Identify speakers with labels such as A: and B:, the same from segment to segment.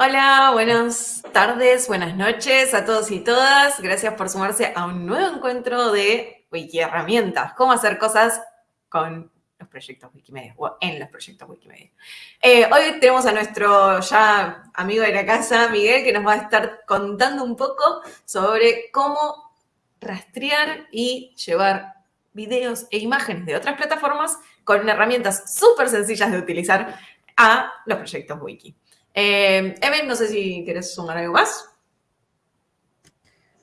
A: Hola, buenas tardes, buenas noches a todos y todas. Gracias por sumarse a un nuevo encuentro de Wiki Herramientas. Cómo hacer cosas con los proyectos Wikimedia o en los proyectos Wikimedia. Eh, hoy tenemos a nuestro ya amigo de la casa, Miguel, que nos va a estar contando un poco sobre cómo rastrear y llevar videos e imágenes de otras plataformas con herramientas súper sencillas de utilizar a los proyectos Wiki. Eh, no sé si quieres sumar algo más.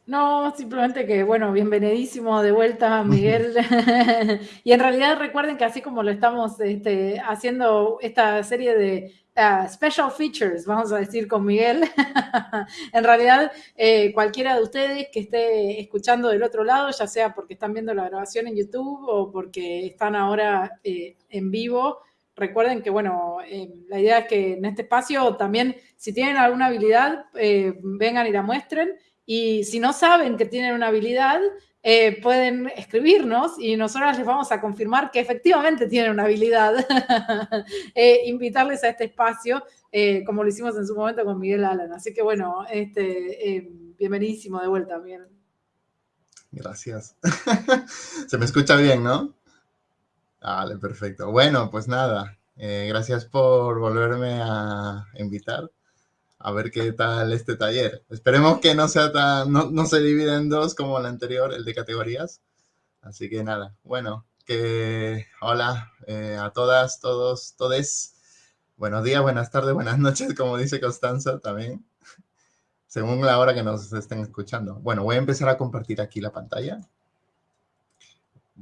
B: No, simplemente que, bueno, bienvenidísimo de vuelta, Miguel. y en realidad recuerden que así como lo estamos este, haciendo esta serie de uh, special features, vamos a decir, con Miguel, en realidad eh, cualquiera de ustedes que esté escuchando del otro lado, ya sea porque están viendo la grabación en YouTube o porque están ahora eh, en vivo, recuerden que, bueno, eh, la idea es que en este espacio también, si tienen alguna habilidad, vengan y la muestren. Y si no saben que tienen una habilidad, eh, pueden escribirnos y nosotros les vamos a confirmar que efectivamente tienen una habilidad. eh, invitarles a este espacio, eh, como lo hicimos en su momento con Miguel Alan. Así que bueno, este, eh, bienvenidísimo de vuelta, Miguel.
C: Gracias. Se me escucha bien, ¿no? Vale, perfecto. Bueno, pues nada, gracias por volverme a invitar a ver qué tal este taller. Esperemos que no sea tan, no, se divida en dos como el anterior, el de categorías. Así que nada, bueno, que hola eh, a todas, todos, todes. Buenos días, buenas tardes, buenas noches, como dice Constanza también, según la hora que nos estén escuchando. Bueno, voy a empezar a compartir aquí la pantalla.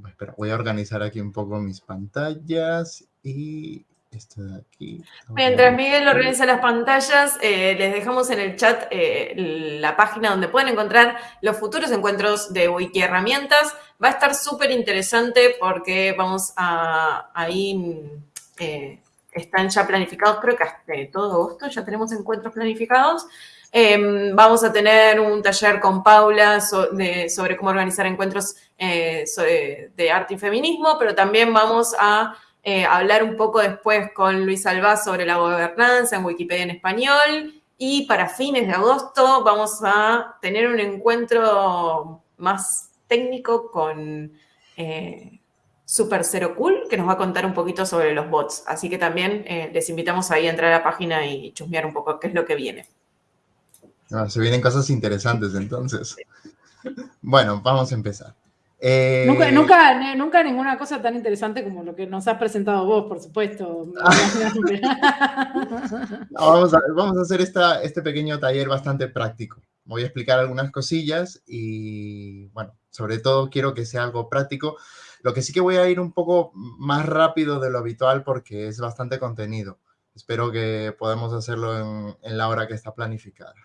C: Espera, voy a organizar aquí un poco mis pantallas y esto de aquí.
A: Mientras Miguel organiza las pantallas, eh, les dejamos en el chat eh, la página donde pueden encontrar los futuros encuentros de Wiki Herramientas. Va a estar súper interesante porque vamos a ahí eh, están ya planificados, creo que hasta todo agosto ya tenemos encuentros planificados. Em, vamos a tener un taller con Paula sobre cómo organizar encuentros de arte y feminismo, pero también vamos a eh, hablar un poco después con Luis Alba sobre la gobernanza en Wikipedia en español. Y para fines de agosto vamos a tener un encuentro más técnico con eh, Super Zero Cool, que nos va a contar un poquito sobre los bots. Así que también eh, les invitamos ahí a entrar a la página y chusmear un poco qué es lo que viene.
C: Ah, se vienen cosas interesantes entonces. Bueno, vamos a empezar.
B: Eh, nunca, nunca, nunca ninguna cosa tan interesante como lo que nos has presentado vos, por supuesto.
C: vamos, a, vamos, a, hacer esta, este pequeño taller bastante práctico. Voy a explicar algunas cosillas y, bueno, sobre todo quiero que sea algo práctico. Lo que sí que voy a ir un poco más rápido de lo habitual porque es bastante contenido. Espero que podamos hacerlo en, en la hora que está planificada.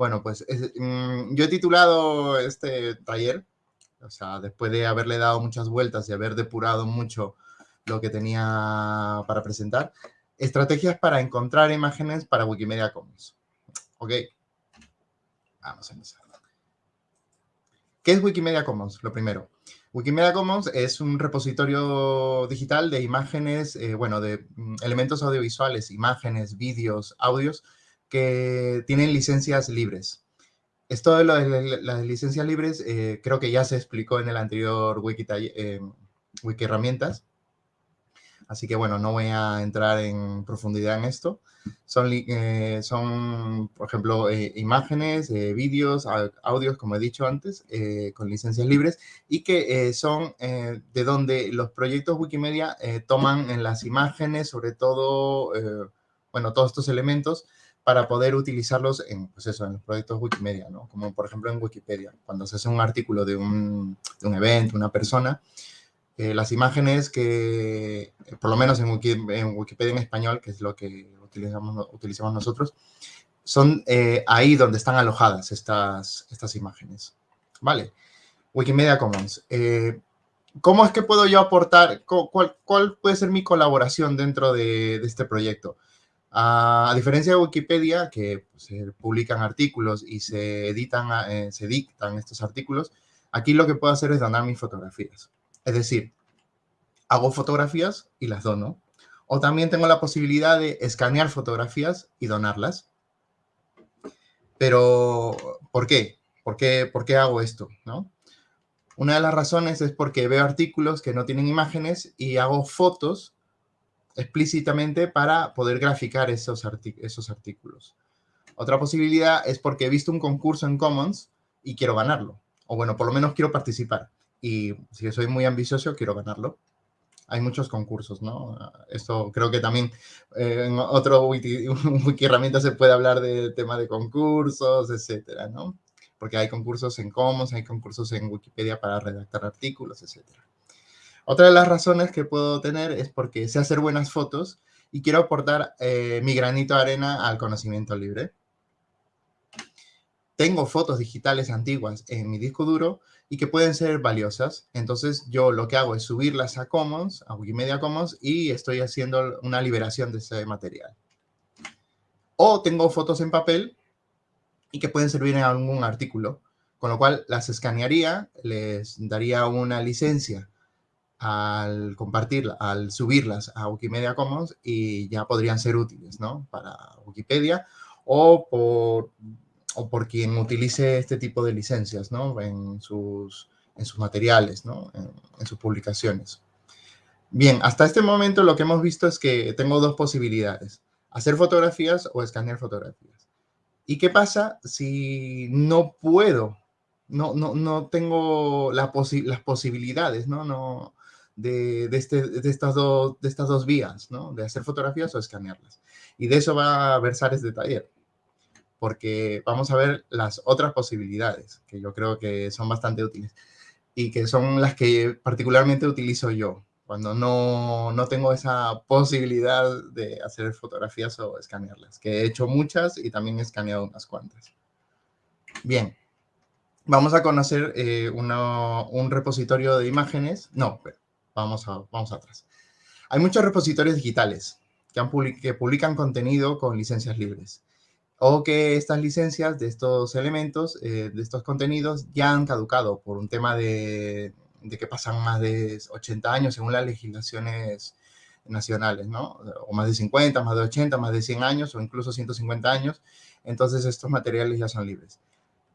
C: Bueno, pues mm, yo he titulado este taller o sea, después de haberle dado muchas vueltas y haber depurado mucho lo que tenía para presentar, estrategias para encontrar imágenes para Wikimedia Commons. Ok, vamos a empezar. ¿Qué es Wikimedia Commons? Lo primero. Wikimedia Commons es un repositorio digital de imágenes, eh, bueno, de mm, elementos audiovisuales, imágenes, vídeos, audios, que tienen licencias libres. Esto de las licencias libres eh, creo que ya se explicó en el anterior Wiki, eh, Wiki Herramientas. Así que bueno, no voy a entrar en profundidad en esto. Son, eh, son por ejemplo, imágenes, vídeos, audios, como he dicho antes, con licencias libres y que son de donde los proyectos Wikimedia toman en las imágenes, sobre todo, bueno, todos estos elementos, para poder utilizarlos en, pues eso, en los proyectos Wikimedia, ¿no? Como por ejemplo en Wikipedia, cuando se hace un artículo de un, de un evento, una persona, eh, las imágenes que, por lo menos en, en, Wikipedia en español, que es lo que utilizamos, utilizamos nosotros, son eh, ahí donde están alojadas estas, estas imágenes. Vale, Wikimedia Commons. Eh, ¿Cómo es que puedo yo aportar, cuál, cuál, puede ser mi colaboración dentro de, de este proyecto? A, diferencia de Wikipedia, que pues, se publican artículos y se editan, eh, se dictan estos artículos, aquí lo que puedo hacer es donar mis fotografías. Es decir, hago fotografías y las dono. O también tengo la posibilidad de escanear fotografías y donarlas. Pero, ¿por qué? ¿Por qué, por qué hago esto? ¿no? Una de las razones es porque veo artículos que no tienen imágenes y hago fotos explícitamente para poder graficar esos, artículos. Otra posibilidad es porque he visto un concurso en Commons y quiero ganarlo. O bueno, por lo menos quiero participar. Y si soy muy ambicioso, quiero ganarlo. Hay muchos concursos, ¿no? Esto creo que también eh, en otro wiki, wiki herramienta se puede hablar del tema de concursos, etcétera, ¿no? Porque hay concursos en Commons, hay concursos en Wikipedia para redactar artículos, etcétera. Otra de las razones que puedo tener es porque sé hacer buenas fotos y quiero aportar eh, mi granito de arena al conocimiento libre tengo fotos digitales antiguas en mi disco duro y que pueden ser valiosas. Entonces yo lo que hago es subirlas a Commons, a Wikimedia Commons, y estoy haciendo una liberación de ese material. O tengo fotos en papel y que pueden servir en algún artículo, con lo cual las escanearía, les daría una licencia al compartirla, al subirlas a Wikimedia Commons y ya podrían ser útiles, ¿no? Para Wikipedia o por o por quien utilice este tipo de licencias ¿no? en, sus, en sus materiales, ¿no? en, sus publicaciones. Bien, hasta este momento lo que hemos visto es que tengo dos posibilidades, hacer fotografías o escanear fotografías. ¿Y qué pasa si no puedo, no, no, no tengo la las posibilidades. No, de, de, este, de, estas dos, de estas dos vías, ¿no? de hacer fotografías o escanearlas? Y de eso va a versar este taller porque vamos a ver las otras posibilidades, que yo creo que son bastante útiles y que son las que particularmente utilizo yo cuando no, no tengo esa posibilidad de hacer fotografías o escanearlas, que he hecho muchas y también he escaneado unas cuantas. Bien, vamos a conocer eh, un repositorio de imágenes. No, vamos, a, vamos atrás. Hay muchos repositorios digitales que, han que publican contenido con licencias libres o que estas licencias de estos elementos, eh, de estos contenidos, ya han caducado por un tema de, que pasan más de 80 años según las legislaciones nacionales, ¿no? O más de 50, más de 80, más de 100 años o incluso 150 años. Entonces estos materiales ya son libres.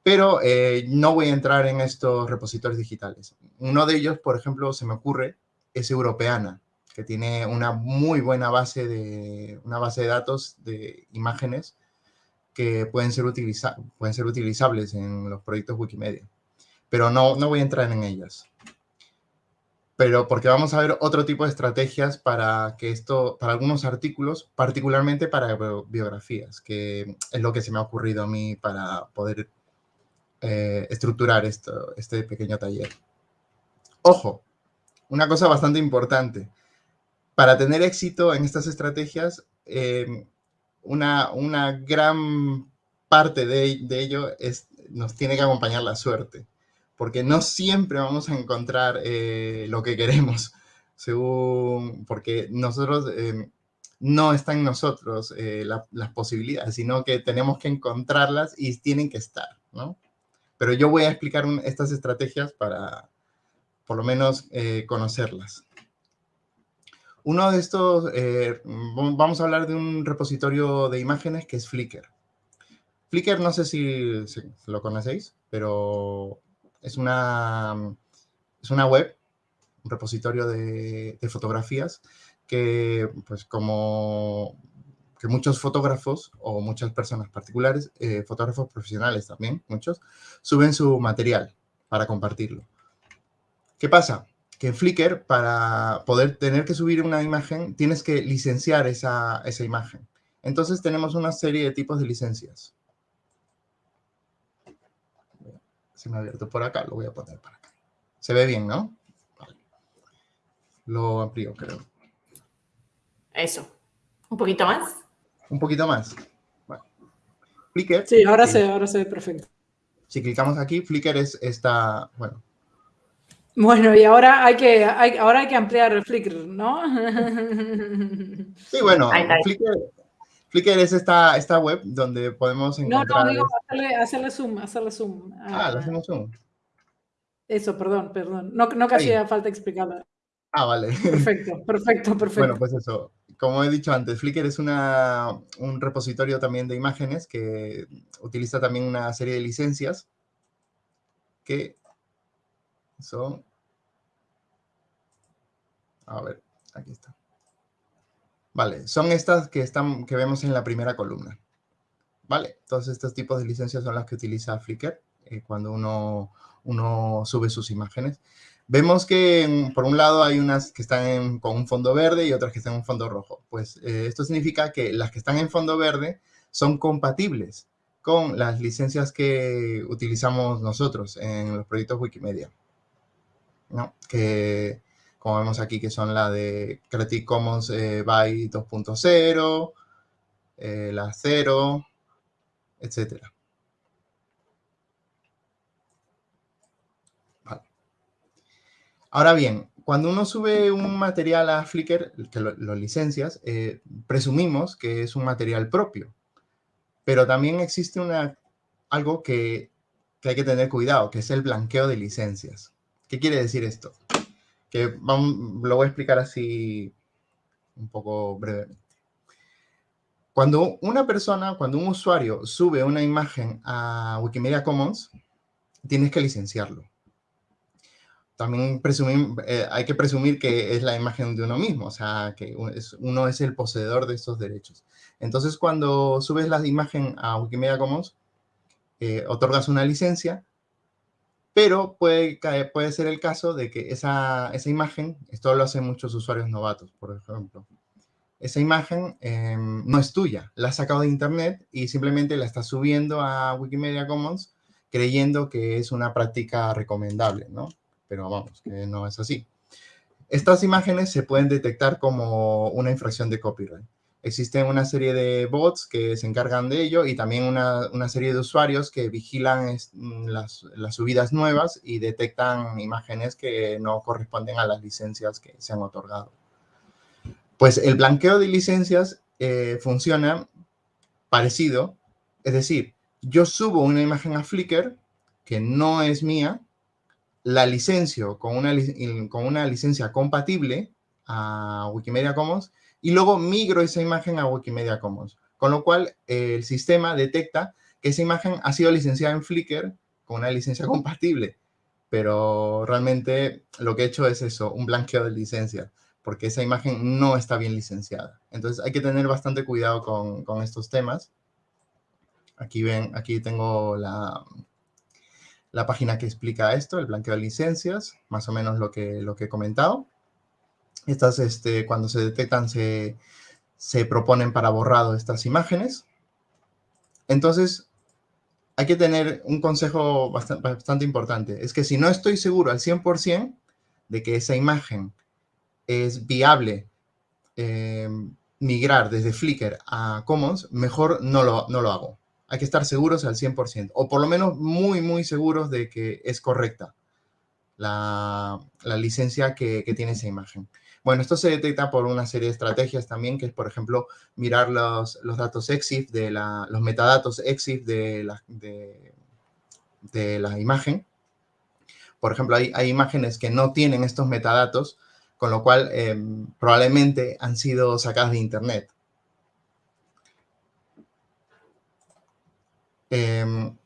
C: Pero eh, no voy a entrar en estos repositorios digitales. Uno de ellos, por ejemplo, se me ocurre, es Europeana, que tiene una muy buena base de, una base de datos de imágenes que pueden ser, utiliza pueden ser utilizables en los proyectos Wikimedia. Pero no, no voy a entrar en ellas. Pero porque vamos a ver otro tipo de estrategias para que esto, para algunos artículos, particularmente para biografías, que es lo que se me ha ocurrido a mí para poder eh, estructurar esto, este pequeño taller. Ojo, una cosa bastante importante. Para tener éxito en estas estrategias, eh, una, una gran parte de, ello es, nos tiene que acompañar la suerte, porque no siempre vamos a encontrar eh, lo que queremos, según, porque nosotros, eh, no está en nosotros eh, las posibilidades, sino que tenemos que encontrarlas y tienen que estar, ¿no? Pero yo voy a explicar estas estrategias para, por lo menos, conocerlas. Uno de estos, eh, vamos a hablar de un repositorio de imágenes que es Flickr. Flickr, no sé si, lo conocéis, pero es una, es una web, un repositorio de, fotografías que, pues como que muchos fotógrafos o muchas personas particulares, eh, fotógrafos profesionales también, muchos, suben su material para compartirlo. ¿Qué pasa? que en Flickr, para poder tener que subir una imagen, tienes que licenciar esa, esa imagen. Entonces tenemos una serie de tipos de licencias. Se me ha abierto por acá, lo voy a poner para acá. Se ve bien, ¿no? Vale. Lo amplío, creo.
A: Eso. ¿Un poquito más?
C: Un poquito más. Flickr.
B: Sí, ahora se, ahora se ve perfecto.
C: Si clicamos aquí, Flickr es esta, bueno,
B: bueno, y ahora hay que, ahora hay que ampliar Flickr, ¿no?
C: Sí, bueno, Flickr, es esta, esta web donde podemos encontrar... No, no, digo,
B: hacerle, hacerle zoom, hacerle zoom.
C: Ah, le hacemos zoom.
B: Eso, perdón, perdón. No, no que hacía falta explicarlo.
C: Ah, vale.
B: Perfecto, perfecto, perfecto.
C: Bueno, pues eso. como he dicho antes, Flickr es una, un repositorio también de imágenes que utiliza también una serie de licencias que son... A ver, aquí está. Vale, son estas que, están, que vemos en la primera columna. Vale, todos estos tipos de licencias son las que utiliza Flickr eh, cuando uno, uno sube sus imágenes. Vemos que por un lado hay unas que están con un fondo verde y otras que están en un fondo rojo. Pues eh, esto significa que las que están en fondo verde son compatibles con las licencias que utilizamos nosotros en los proyectos Wikimedia. Que, como vemos aquí, que son la de Creative Commons eh, by 2.0, eh, la 0, etcétera. Ahora bien, cuando uno sube un material a Flickr, que lo, licencias, eh, presumimos que es un material propio. Pero también existe una, algo que, hay que tener cuidado, que es el blanqueo de licencias. ¿Qué quiere decir esto? Que lo voy a explicar así un poco brevemente. Cuando una persona, cuando un usuario sube una imagen a Wikimedia Commons, tienes que licenciarlo también eh, hay que presumir que es la imagen de uno mismo, o sea, que uno es el poseedor de estos derechos. Entonces, cuando subes la imagen a Wikimedia Commons, eh, otorgas una licencia, pero puede, puede ser el caso de que esa, esa imagen, esto lo hacen muchos usuarios novatos, por ejemplo, esa imagen em, no es tuya, la has sacado de internet y simplemente la estás subiendo a Wikimedia Commons creyendo que es una práctica recomendable, ¿no? pero vamos, que no es así. Estas imágenes se pueden detectar como una infracción de copyright. Existen una serie de bots que se encargan de ello y también una, serie de usuarios que vigilan mm, las, subidas nuevas y detectan imágenes que no corresponden a las licencias que se han otorgado. Pues el blanqueo de licencias eh, funciona parecido, es decir, yo subo una imagen a Flickr que no es mía, la licencio con una, con una licencia compatible a Wikimedia Commons y luego migro esa imagen a Wikimedia Commons. Con lo cual, el sistema detecta que esa imagen ha sido licenciada en Flickr con una licencia compatible. Pero realmente lo que he hecho es eso, un blanqueo de licencia, porque esa imagen no está bien licenciada. Entonces hay que tener bastante cuidado con, con estos temas. Aquí ven, aquí tengo la, la página que explica esto, el blanqueo de licencias, más o menos lo que, lo que he comentado. Estas, este, cuando se detectan, se, proponen para borrado estas imágenes. Entonces, hay que tener un consejo bastante, importante. Es que si no estoy seguro al 100% de que esa imagen es viable eh, migrar desde Flickr a Commons, mejor no lo, no lo hago hay que estar seguros al 100%, o por lo menos muy, muy seguros de que es correcta la, licencia que, tiene esa imagen. Bueno, esto se detecta por una serie de estrategias también, que es, por ejemplo, mirar los, datos EXIF, de la, los metadatos EXIF de la, de, la imagen. Por ejemplo, hay, hay, imágenes que no tienen estos metadatos, con lo cual em, probablemente han sido sacadas de Internet. Em,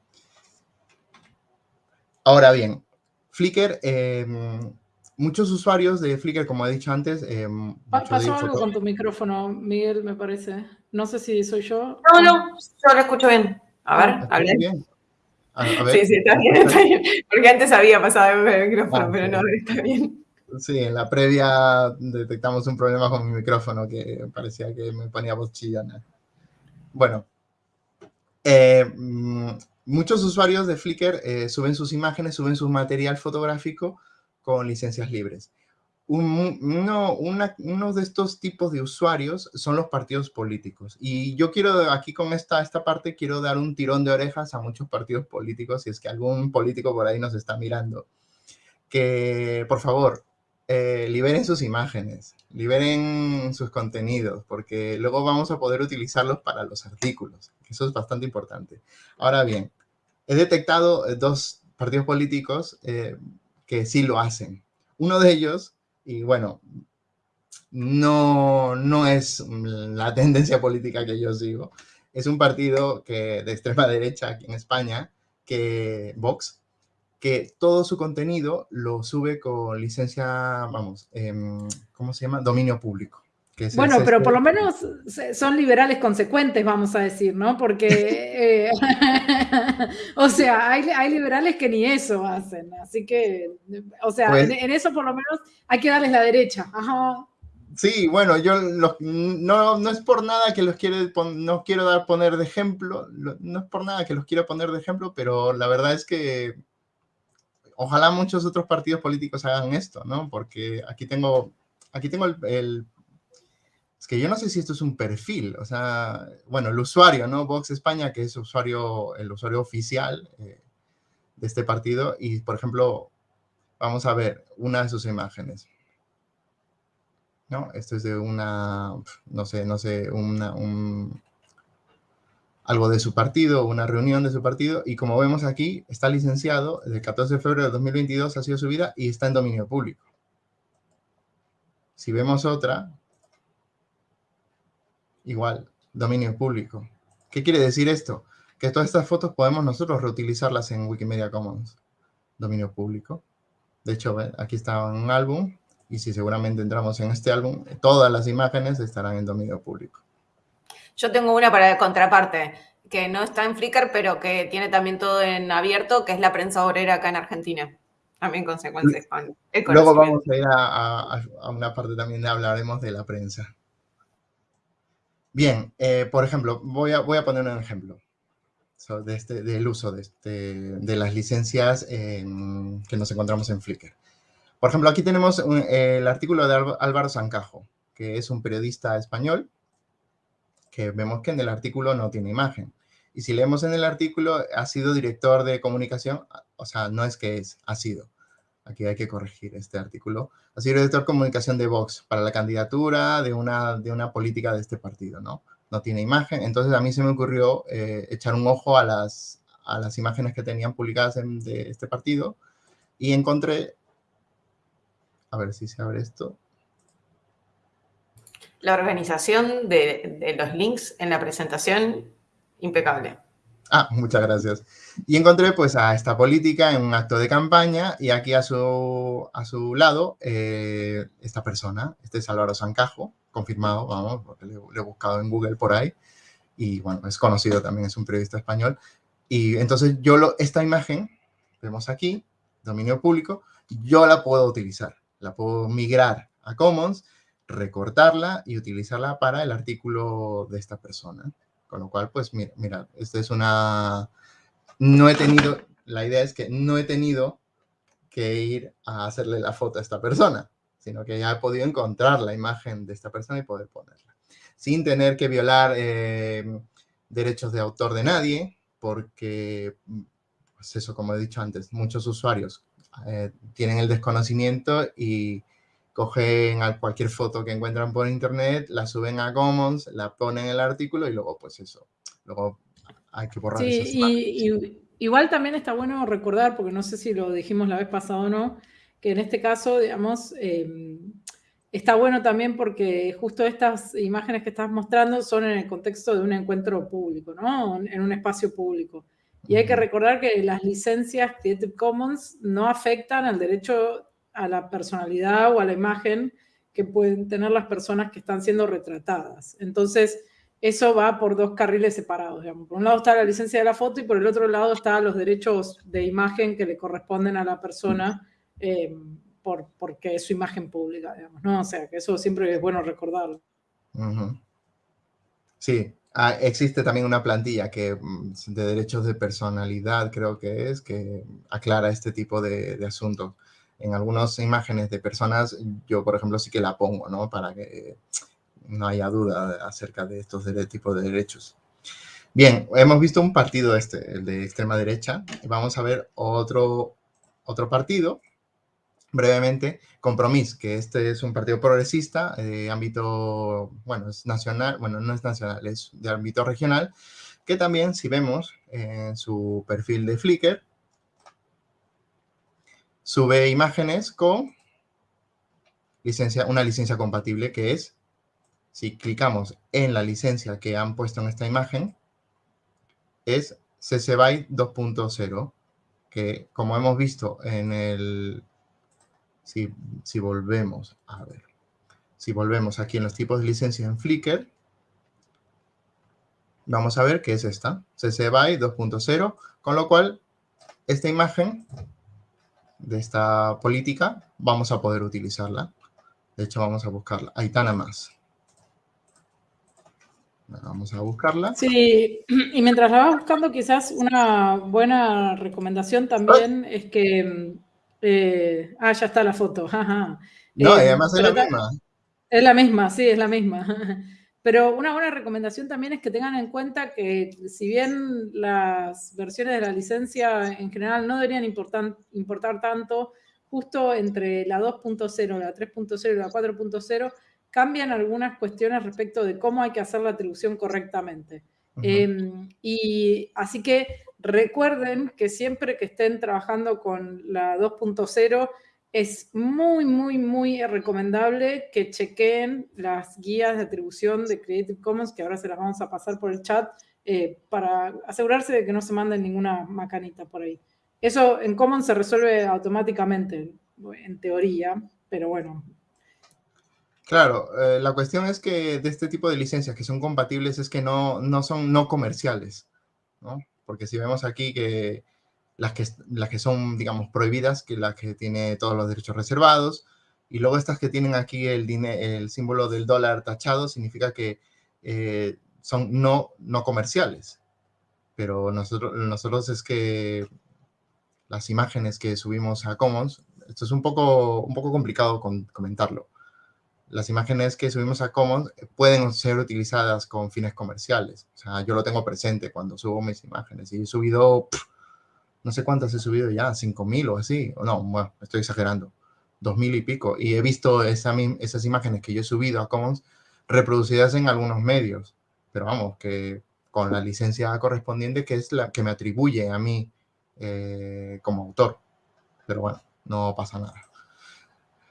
C: ahora bien, Flickr, em, muchos usuarios de Flickr, como he dicho antes... Eh,
B: Pasó algo con tu micrófono, Miguel, me parece. No sé si soy yo.
A: No, no, yo lo escucho bien. A ver, ah, hablé. Bien. Sí, sí, está bien, está bien. Porque antes había pasado el micrófono, ah, pero no, está bien.
C: Sí, en la previa detectamos un problema con mi micrófono que parecía que me ponía voz chillona. Bueno, eh, mm, muchos usuarios de Flickr eh, suben sus imágenes, suben su material fotográfico con licencias libres. uno, de estos tipos de usuarios son los partidos políticos. Y yo quiero, aquí con esta, esta parte, quiero dar un tirón de orejas a muchos partidos políticos, si es que algún político por ahí nos está mirando. Que, por favor, eh, liberen sus imágenes, liberen sus contenidos, porque luego vamos a poder utilizarlos para los artículos. Eso es bastante importante. Ahora bien, he detectado eh, dos partidos políticos eh, que sí lo hacen. Uno de ellos, y bueno, no, no es la tendencia política que yo sigo. Es un partido que, de extrema derecha aquí en España, que Vox, que todo su contenido lo sube con licencia, vamos, em, ¿cómo se llama? Dominio público.
B: Bueno, pero por lo menos son liberales consecuentes, vamos a decir, ¿no? Porque, eh, o sea, hay, liberales que ni eso hacen, así que, o sea, pues en, eso por lo menos hay que darles la derecha. Ajá.
C: Sí, bueno, yo no, no es por nada que los quiero, no quiero dar poner de ejemplo, no es por nada que los quiero poner de ejemplo, pero la verdad es que ojalá muchos otros partidos políticos hagan esto, ¿no? Porque aquí tengo, aquí tengo el, es que yo no sé si esto es un perfil, o sea, bueno, el usuario, ¿no? Vox España, que es usuario, el usuario oficial eh, de este partido, y por ejemplo, vamos a ver una de sus imágenes. ¿no? Esto es de una, no sé, no sé, una, un, algo de su partido, una reunión de su partido, y como vemos aquí, está licenciado, el 14 de febrero de 2022 ha sido subida y está en dominio público. Si vemos otra, igual, dominio público. ¿Qué quiere decir esto? Que todas estas fotos podemos nosotros reutilizarlas en Wikimedia Commons, dominio público. De hecho, aquí está un álbum, y si seguramente entramos en este álbum, todas las imágenes estarán en dominio público.
A: Yo tengo una para contraparte, que no está en Flickr, pero que tiene también todo en abierto, que es la prensa obrera acá en Argentina. También consecuencias con
C: el Luego vamos a ir a, una parte también de hablaremos de la prensa. Bien, eh, por ejemplo, voy a, poner un ejemplo de este, del uso de, este, de las licencias que nos encontramos en Flickr. Por ejemplo, aquí tenemos el artículo de Álvaro Sancajo, que es un periodista español, que vemos que en el artículo no tiene imagen. Y si leemos en el artículo, ha sido director de comunicación, o sea, no es que es, ha sido. Aquí hay que corregir este artículo. Sido director de comunicación de Vox para la candidatura de una, de una política de este partido, ¿no? No tiene imagen. Entonces a mí se me ocurrió eh, echar un ojo a las, a las imágenes que tenían publicadas de este partido y encontré a ver si se abre esto.
A: La organización de, los links en la presentación, impecable.
C: Ah, muchas gracias. Y encontré pues a esta política en un acto de campaña y aquí a su, a su lado eh, esta persona, este es Álvaro Sancajo, confirmado, vamos, porque le, he buscado en Google por ahí y bueno, es conocido también, es un periodista español. Y entonces yo lo, esta imagen, vemos aquí, dominio público, yo la puedo utilizar la puedo migrar a Commons, recortarla y utilizarla para el artículo de esta persona. Con lo cual, pues mira, mira, esta es una... No he tenido, la idea es que no he tenido que ir a hacerle la foto a esta persona, sino que ya he podido encontrar la imagen de esta persona y poder ponerla. Sin tener que violar eh, derechos de autor de nadie, porque, pues eso, como he dicho antes, muchos usuarios eh, tienen el desconocimiento y cogen cualquier foto que encuentran por internet, la suben a Commons, la ponen en el artículo y luego pues eso, luego hay que borrar
B: sí, y, igual también está bueno recordar, porque no sé si lo dijimos la vez pasada o no, que en este caso, digamos, em, está bueno también porque justo estas imágenes que estás mostrando son en el contexto de un encuentro público, ¿no? En un espacio público. Y hay que recordar que las licencias Creative Commons no afectan al derecho a la personalidad o a la imagen que pueden tener las personas que están siendo retratadas. Entonces, eso va por dos carriles separados. Por un lado está la licencia de la foto y por el otro lado están los derechos de imagen que le corresponden a la persona eh, por, porque es su imagen pública, ¿no? O sea, que eso siempre es bueno recordarlo.
C: Sí, Ah, existe también una plantilla que, mm, de derechos de personalidad, creo que es, que aclara este tipo de, asuntos. En algunas imágenes de personas, yo, por ejemplo, sí que la pongo, ¿no? Para que no haya duda acerca de estos tipos de derechos. Bien, hemos visto un partido este, el de extrema derecha, vamos a ver otro, otro partido brevemente, Compromís, que este es un partido progresista de ámbito, bueno, es nacional, bueno, no es nacional, es de ámbito regional, que también, si vemos en su perfil de Flickr, sube imágenes con licencia, una licencia compatible que es, si clicamos en la licencia que han puesto en esta imagen, es CC BY 2.0, que como hemos visto en el, si, si volvemos a ver, si volvemos aquí en los tipos de licencia en Flickr, vamos a ver que es esta, CC BY 2.0, con lo cual esta imagen de esta política vamos a poder utilizarla. De hecho, vamos a buscarla. Aitana más. Vamos a buscarla.
B: Sí, y mientras la vas buscando, quizás una buena recomendación también es que... Eh, ah, ya está la foto.
C: No, y eh, además es la misma.
B: Es la misma, sí, es la misma. Pero una buena recomendación también es que tengan en cuenta que si bien las versiones de la licencia en general no deberían importar, importar tanto, justo entre la 2.0, la 3.0 y la 4.0 cambian algunas cuestiones respecto de cómo hay que hacer la atribución correctamente. Em, y así que recuerden que siempre que estén trabajando con la 2.0, es muy, muy, muy recomendable que chequen las guías de atribución de Creative Commons, que ahora se las vamos a pasar por el chat, eh, para asegurarse de que no se manden ninguna macanita por ahí. Eso en Commons se resuelve automáticamente, en teoría, pero bueno.
C: Claro, eh, la cuestión es que de este tipo de licencias que son compatibles es que no, no son no comerciales, ¿no? Porque si vemos aquí que las que, las que son, digamos, prohibidas, que las que tiene todos los derechos reservados, y luego estas que tienen aquí el, el símbolo del dólar tachado, significa que eh, son no, no comerciales. Pero nosotros, nosotros es que las imágenes que subimos a Commons, esto es un poco, un poco complicado con, comentarlo. Las imágenes que subimos a Commons pueden ser utilizadas con fines comerciales. O sea, yo lo tengo presente cuando subo mis imágenes. Y he subido no sé cuántas he subido ya, 5.000 o así, o no, bueno, estoy exagerando, 2.000 y pico, y he visto esas imágenes que yo he subido a Commons reproducidas en algunos medios, pero vamos, que con la licencia correspondiente que es la que me atribuye a mí eh, como autor, pero bueno, no pasa nada.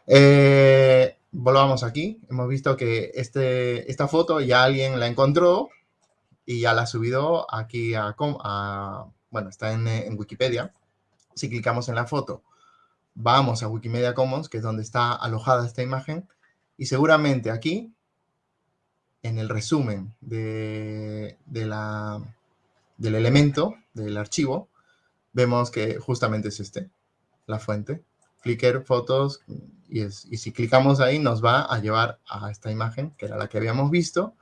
C: Eh, volvamos aquí, hemos visto que este, esta foto ya alguien la encontró y ya la ha subido aquí a, a bueno, está eh, en, Wikipedia. Si clicamos en la foto, vamos a Wikimedia Commons, que es donde está alojada esta imagen, y seguramente aquí, en el resumen de, la, del elemento, del archivo, vemos que justamente es este, la fuente. Flickr, fotos, y, si clicamos ahí nos va a llevar a esta imagen, que era la que habíamos visto,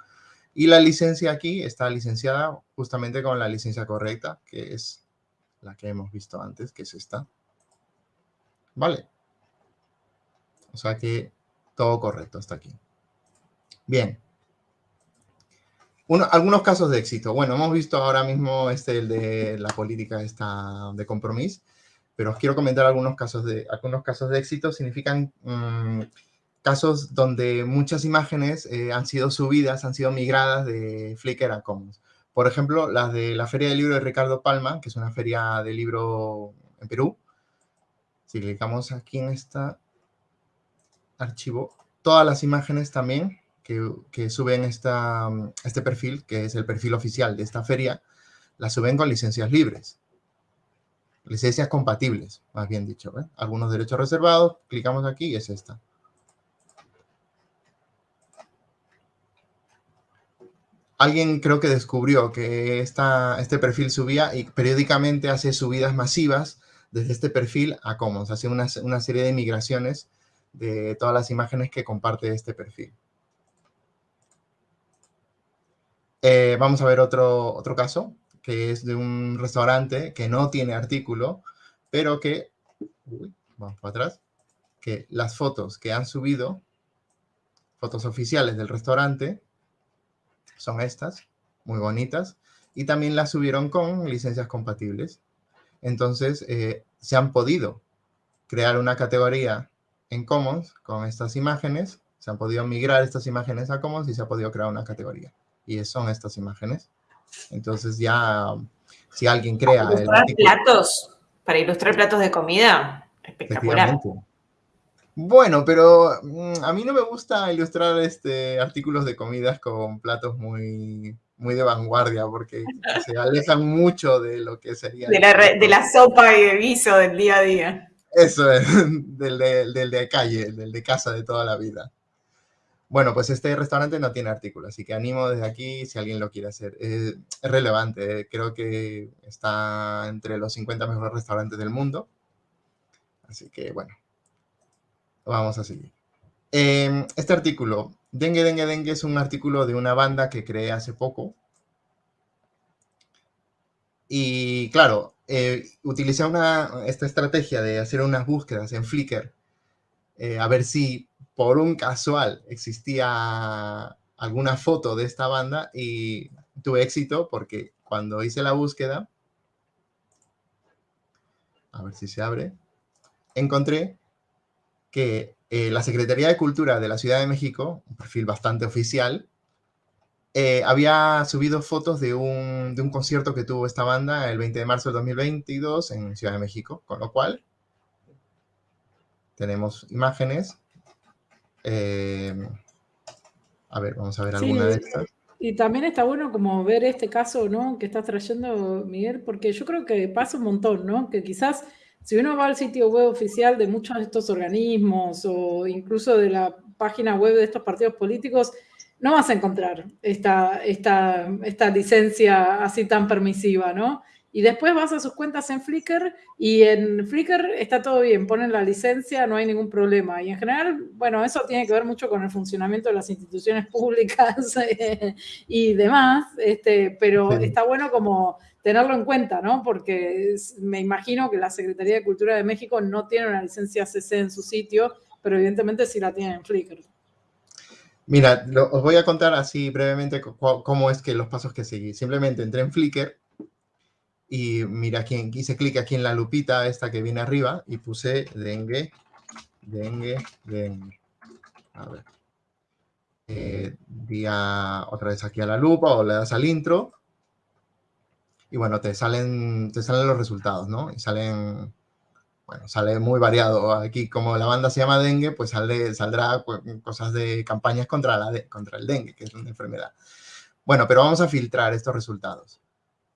C: y la licencia aquí está licenciada justamente con la licencia correcta, que es la que hemos visto antes, que es esta. Vale. O sea que todo correcto hasta aquí. Bien. algunos casos de éxito. Bueno, hemos visto ahora mismo este, el de la política esta de compromiso, pero os quiero comentar algunos casos de, algunos casos de éxito. Significan mm, casos donde muchas imágenes eh, han sido subidas, han sido migradas de Flickr a Commons. Por ejemplo, las de la Feria del Libro de Ricardo Palma, que es una feria de libro en Perú. Si clicamos aquí en este archivo, todas las imágenes también que, suben esta, este perfil, que es el perfil oficial de esta feria, las suben con licencias libres. Licencias compatibles, más bien dicho. Algunos derechos reservados, clicamos aquí y es esta. Alguien creo que descubrió que esta, este perfil subía y periódicamente hace subidas masivas desde este perfil a Commons. Hace una, serie de migraciones de todas las imágenes que comparte este perfil. Eh, vamos a ver otro, otro caso, que es de un restaurante que no tiene artículo, pero que, vamos para atrás, que las fotos que han subido, fotos oficiales del restaurante, son estas, muy bonitas, y también las subieron con licencias compatibles. Entonces, eh, se han podido crear una categoría en Commons con estas imágenes, se han podido migrar estas imágenes a Commons y se ha podido crear una categoría. Y son estas imágenes. Entonces ya, si alguien crea...
A: Para ilustrar platos, para ilustrar platos de comida, espectacular.
C: Bueno, pero mm, a mí no me gusta ilustrar este, artículos de comidas con platos muy, muy de vanguardia porque se alejan mucho de lo que sería...
A: De la, de la sopa y de guiso del día a día.
C: Eso es, del de, del de calle, del de casa de toda la vida. Bueno, pues este restaurante no tiene artículo, así que animo desde aquí si alguien lo quiere hacer. Es, relevante, eh, creo que está entre los 50 mejores restaurantes del mundo. Así que bueno, vamos a seguir. Em, este artículo, Dengue, Dengue, Dengue, es un artículo de una banda que creé hace poco. Y claro, eh, utilicé una, esta estrategia de hacer unas búsquedas en Flickr eh, a ver si por un casual existía alguna foto de esta banda y tuve éxito porque cuando hice la búsqueda, a ver si se abre, encontré que eh, la Secretaría de Cultura de la Ciudad de México, un perfil bastante oficial, eh, había subido fotos de un, de un concierto que tuvo esta banda el 20 de marzo del 2022 en Ciudad de México, con lo cual tenemos imágenes eh, a ver, vamos a ver alguna de estas.
B: Y también está bueno como ver este caso, ¿no? Que estás trayendo, Miguel, porque yo creo que pasa un montón, ¿no? Que quizás si uno va al sitio web oficial de muchos de estos organismos o incluso de la página web de estos partidos políticos, no vas a encontrar esta, esta, esta licencia así tan permisiva, ¿no? y después vas a sus cuentas en Flickr y en Flickr está todo bien, ponen la licencia, no hay ningún problema. Y en general, bueno, eso tiene que ver mucho con el funcionamiento de las instituciones públicas y demás, este, pero está bueno como tenerlo en cuenta, ¿no? Porque me imagino que la Secretaría de Cultura de México no tiene una licencia CC en su sitio, pero evidentemente sí la tiene en Flickr.
C: Mira, os voy a contar así brevemente cómo es que los pasos que seguí. Simplemente entré en Flickr, y mira, aquí, hice clic aquí en la lupita esta que viene arriba y puse dengue, dengue, dengue. A ver. Eh, otra vez aquí a la lupa o le das al intro. Y bueno, te salen, te salen los resultados, ¿no? Y salen, bueno, sale muy variado. Aquí, como la banda se llama dengue, pues sale, saldrá cosas de campañas contra, la contra el dengue, que es una enfermedad. Bueno, pero vamos a filtrar estos resultados.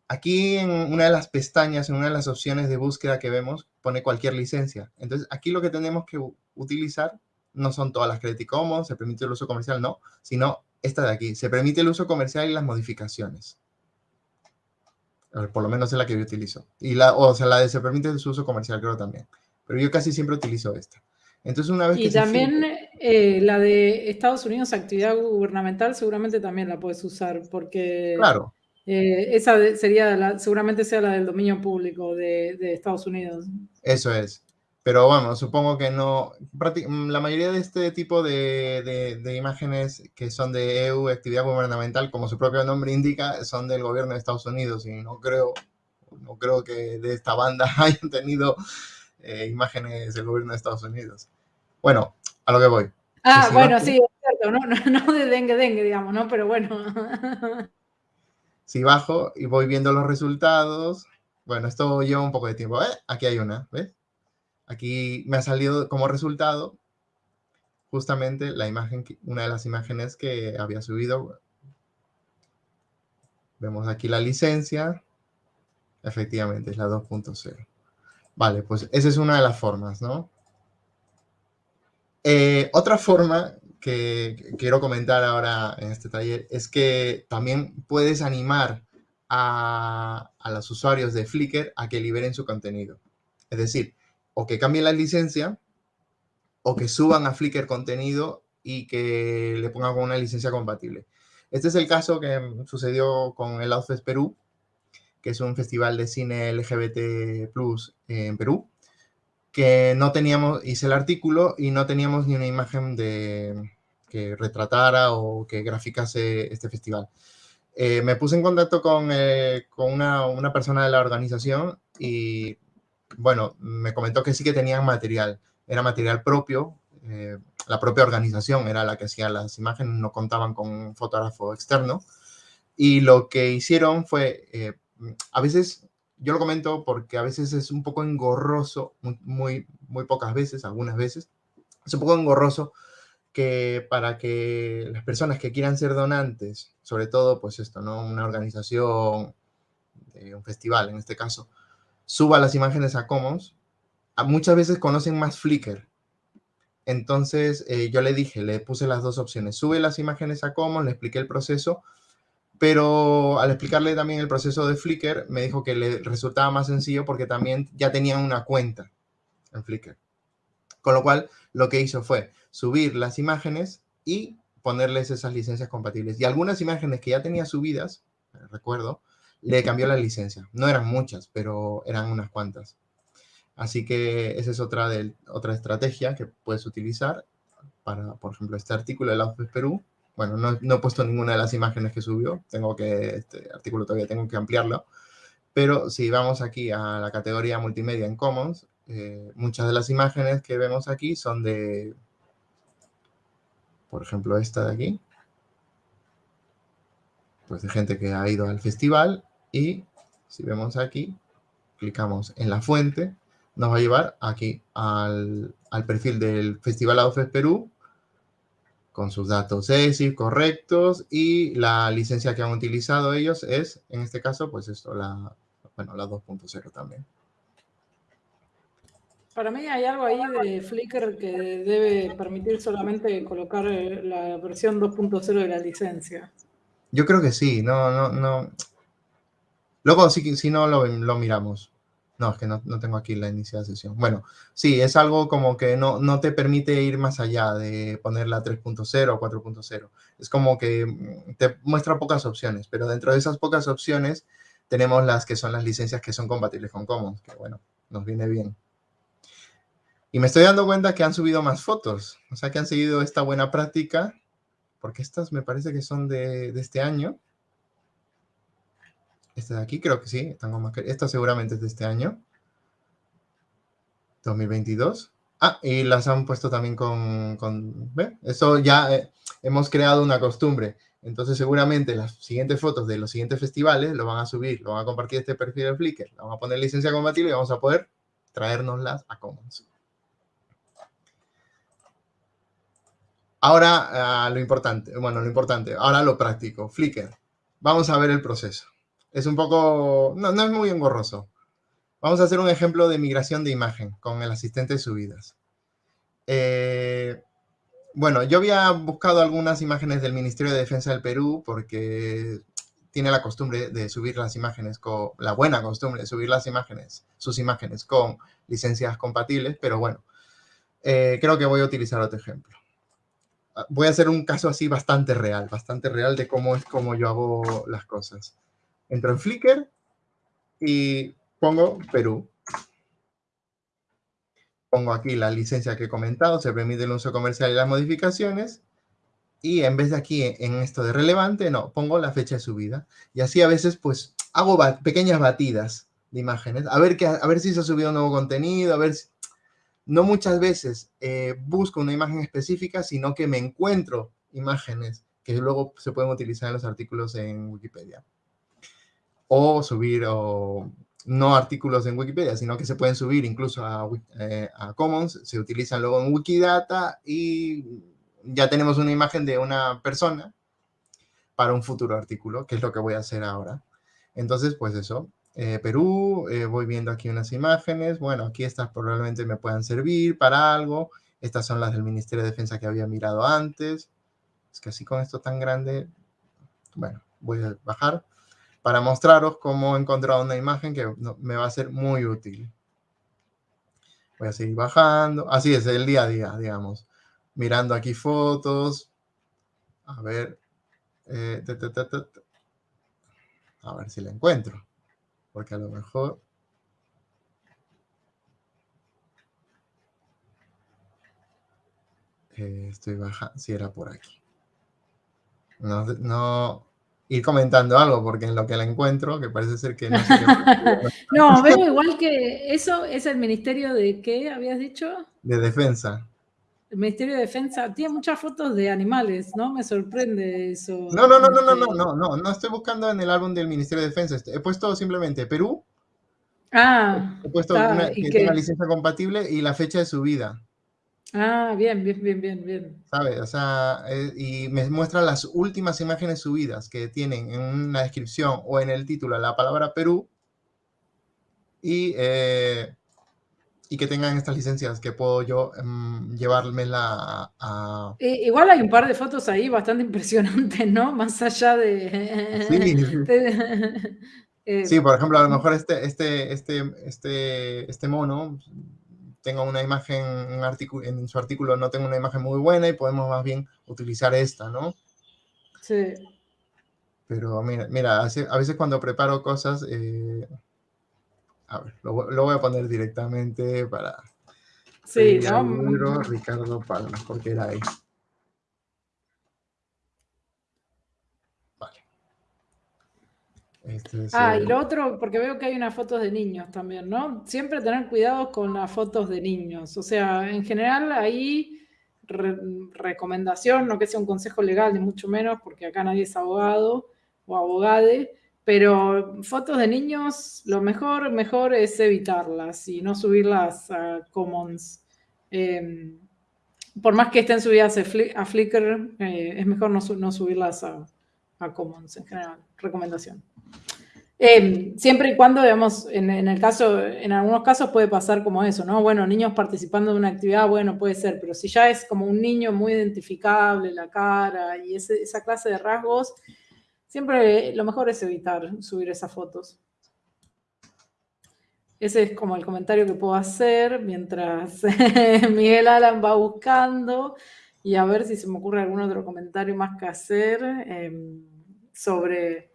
C: Aquí en una de las pestañas, en una de las opciones de búsqueda que vemos, pone cualquier licencia. Entonces, aquí lo que tenemos que utilizar no son todas las Creative Commons, se permite el uso comercial, no, sino esta de aquí. Se permite el uso comercial y las modificaciones. Por lo menos es la que yo utilizo. Y la, o sea, la de se permite el uso comercial creo también. Pero yo casi siempre utilizo esta. Entonces, una vez
B: y también eh, la de Estados Unidos, actividad gubernamental, seguramente también la puedes usar porque...
C: Claro.
B: Eh, esa sería, la, seguramente sea la del dominio público de, Estados Unidos.
C: Eso es. Pero bueno, supongo que no. La mayoría de este tipo de, imágenes que son de EU, actividad gubernamental, como su propio nombre indica, son del gobierno de Estados Unidos y no creo, no creo que de esta banda hayan tenido eh, imágenes del gobierno de Estados Unidos. Bueno, a lo que voy.
B: Ah, bueno, sí, es cierto, no, no, no de dengue, dengue, digamos, ¿no? Pero bueno.
C: Si bajo y voy viendo los resultados, bueno, esto lleva un poco de tiempo. ¿eh? Aquí hay una, ¿ves? Aquí me ha salido como resultado justamente la imagen, una de las imágenes que había subido. Vemos aquí la licencia. Efectivamente, es la 2.0. Vale, pues esa es una de las formas, ¿no? Eh, otra forma que quiero comentar ahora en este taller es que también puedes animar a, los usuarios de Flickr a que liberen su contenido. Es decir, o que cambien la licencia o que suban a Flickr contenido y que le pongan con una licencia compatible. Este es el caso que sucedió con el Outfest Perú, que es un festival de cine LGBT Plus en Perú que no teníamos, hice el artículo y no teníamos ni una imagen de, que retratara o que graficase este festival. Eh, me puse en contacto con, eh, con una, una, persona de la organización y, bueno, me comentó que sí que tenían material. Era material propio, eh, la propia organización era la que hacía las imágenes, no contaban con un fotógrafo externo. Y lo que hicieron fue, a veces yo lo comento porque a veces es un poco engorroso, muy, muy, pocas veces, algunas veces, es un poco engorroso que para que las personas que quieran ser donantes, sobre todo, pues esto, ¿no? Una organización, de un festival en este caso, suba las imágenes a Commons, muchas veces conocen más Flickr. Entonces eh, yo le dije, le puse las dos opciones, sube las imágenes a Commons, le expliqué el proceso, pero al explicarle también el proceso de Flickr, me dijo que le resultaba más sencillo porque también ya tenían una cuenta en Flickr. Con lo cual, lo que hizo fue subir las imágenes y ponerles esas licencias compatibles. Y algunas imágenes que ya tenía subidas, recuerdo, le cambió la licencia. No eran muchas, pero eran unas cuantas. Así que esa es otra, otra estrategia que puedes utilizar para, por ejemplo, este artículo de la OFES Perú. Bueno, no, no, he puesto ninguna de las imágenes que subió. Tengo que, este artículo todavía tengo que ampliarlo. Pero si vamos aquí a la categoría multimedia en Commons, eh, muchas de las imágenes que vemos aquí son de, por ejemplo, esta de aquí, pues de gente que ha ido al festival y si vemos aquí, clicamos en la fuente, nos va a llevar aquí al, perfil del Festival AUFES Perú con sus datos ESI correctos y la licencia que han utilizado ellos es, en este caso, pues esto, la, bueno, la 2.0 también.
B: Para mí hay algo ahí de Flickr que debe permitir solamente colocar eh, la versión 2.0 de la licencia.
C: Yo creo que sí, no, no, no. Luego, si, si no, lo, lo miramos. No, es que no, no, tengo aquí la inicial sesión. Bueno, sí, es algo como que no, no te permite ir más allá de poner la 3.0 o 4.0. Es como que mm, te muestra pocas opciones, pero dentro de esas pocas opciones tenemos las que son las licencias que son compatibles con Commons, que bueno, nos viene bien. Y me estoy dando cuenta que han subido más fotos, o sea que han seguido esta buena práctica, porque estas me parece que son de, este año. Este de aquí creo que sí, esta seguramente es de este año. 2022. Ah, y las han puesto también con, con. Eso ya eh, hemos creado una costumbre. Entonces seguramente las siguientes fotos de los siguientes festivales lo van a subir, lo van a compartir este perfil de Flickr, lo van a poner licencia compatible y vamos a poder traérnoslas a Commons. Ahora, ah, lo importante, bueno, lo importante, ahora lo práctico, Flickr. Vamos a ver el proceso. Es un poco, no, es muy engorroso. Vamos a hacer un ejemplo de migración de imagen con el asistente de subidas. Eh, bueno, yo había buscado algunas imágenes del Ministerio de Defensa del Perú porque tiene la costumbre de subir las imágenes con, la buena costumbre de subir las imágenes, sus imágenes con licencias compatibles, pero bueno, eh, creo que voy a utilizar otro ejemplo. Ah, voy a hacer un caso así bastante real, bastante real de cómo es como yo hago las cosas. Entro en Flickr y pongo Perú. Pongo aquí la licencia que he comentado, se permite el uso comercial y las modificaciones. Y en vez de aquí en esto de relevante, no, pongo la fecha de subida. Y así a veces pues hago pequeñas batidas de imágenes. A ver, que, a ver si se ha subido nuevo contenido, a ver si, no muchas veces eh, busco una imagen específica, sino que me encuentro imágenes que luego se pueden utilizar en los artículos en Wikipedia. O subir, o no artículos en Wikipedia, sino que se pueden subir incluso a, eh, a Commons, se utilizan luego en Wikidata y ya tenemos una imagen de una persona para un futuro artículo, que es lo que voy a hacer ahora. Entonces, pues eso, eh, Perú, eh, voy viendo aquí unas imágenes, bueno, aquí estas probablemente me puedan servir para algo, estas son las del Ministerio de Defensa que había mirado antes, es que así con esto tan grande, bueno, voy a bajar para mostraros cómo he encontrado una imagen que me va a ser muy útil. Voy a seguir bajando, así es, el día a día, digamos, mirando aquí fotos, a ver, eh, a ver si la encuentro. Porque a lo mejor eh, estoy bajando, si era por aquí. No, no, ir comentando algo, porque en lo que la encuentro, que parece ser que no sé
B: No, veo igual que eso es el Ministerio de qué habías dicho?
C: De Defensa.
B: El Ministerio de Defensa tiene muchas fotos de animales, ¿no? Me sorprende eso.
C: No, no, no, no, no, no, este no, no, no estoy buscando en el álbum del Ministerio de Defensa. He puesto simplemente Perú.
B: Ah.
C: He puesto una, que tenga licencia compatible y la fecha de subida.
B: Ah, bien, bien, bien, bien, bien.
C: ¿Sabes? O sea, eh, y me muestra las últimas imágenes subidas que tienen en una descripción o en el título la palabra Perú y, eh, y que tengan estas licencias que puedo yo um, llevármela a...
B: Igual hay un par de fotos ahí bastante impresionantes, ¿no? Más allá de...
C: Sí, de, sí por ejemplo, a lo mejor este, este, este, este, este mono tengo una imagen, un artículo, en su artículo no tengo una imagen muy buena y podemos más bien utilizar esta, ¿no?
B: Sí.
C: Pero mira, mira a veces cuando preparo cosas, eh, a ver, lo, voy a poner directamente para...
B: Sí, ¿no?
C: Ricardo Palma, porque era ahí.
B: Este, ah, y lo otro, porque veo que hay unas fotos de niños también, ¿no? Siempre tener cuidado con las fotos de niños. O sea, en general ahí recomendación, no que sea un consejo legal, ni mucho menos, porque acá nadie es abogado o abogade, pero fotos de niños, lo mejor, mejor es evitarlas y no subirlas a Commons. Em, por más que estén subidas a, Flickr, eh, es mejor no, subirlas a, a Commons en general. Recomendación. Em, siempre y cuando, digamos, en, el caso, en algunos casos puede pasar como eso, ¿no? Bueno, niños participando de una actividad, bueno, puede ser, pero si ya es como un niño muy identificable, la cara y esa clase de rasgos, siempre lo mejor es evitar subir esas fotos. Ese es como el comentario que puedo hacer mientras Miguel Alan va buscando y a ver si se me ocurre algún otro comentario más que hacer em, sobre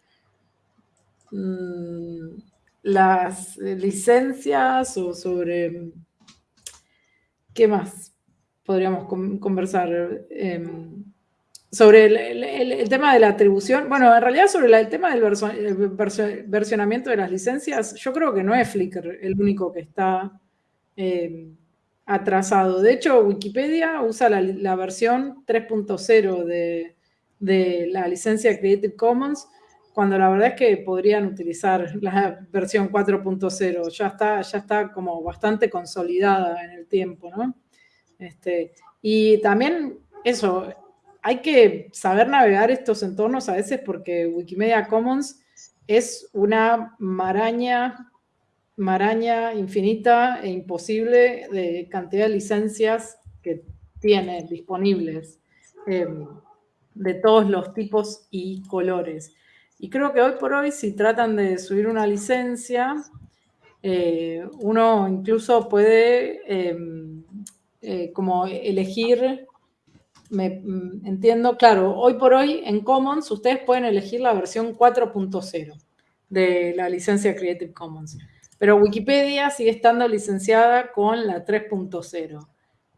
B: Mm, las licencias o sobre qué más podríamos conversar em, sobre el, tema de la atribución. Bueno, en realidad sobre el tema del versionamiento de las licencias, yo creo que no es Flickr el único que está em, atrasado. De hecho, Wikipedia usa la, versión 3.0 de, de la licencia Creative Commons cuando la verdad es que podrían utilizar la versión 4.0, ya está, ya está como bastante consolidada en el tiempo, ¿no? Este, y también eso, hay que saber navegar estos entornos a veces porque Wikimedia Commons es una maraña, maraña infinita e imposible de cantidad de licencias que tiene disponibles em, de todos los tipos y colores. Y creo que hoy por hoy, si tratan de subir una licencia, eh, uno incluso puede em, eh, como elegir, me, mm, entiendo, claro, hoy por hoy en Commons ustedes pueden elegir la versión 4.0 de la licencia Creative Commons, pero Wikipedia sigue estando licenciada con la 3.0.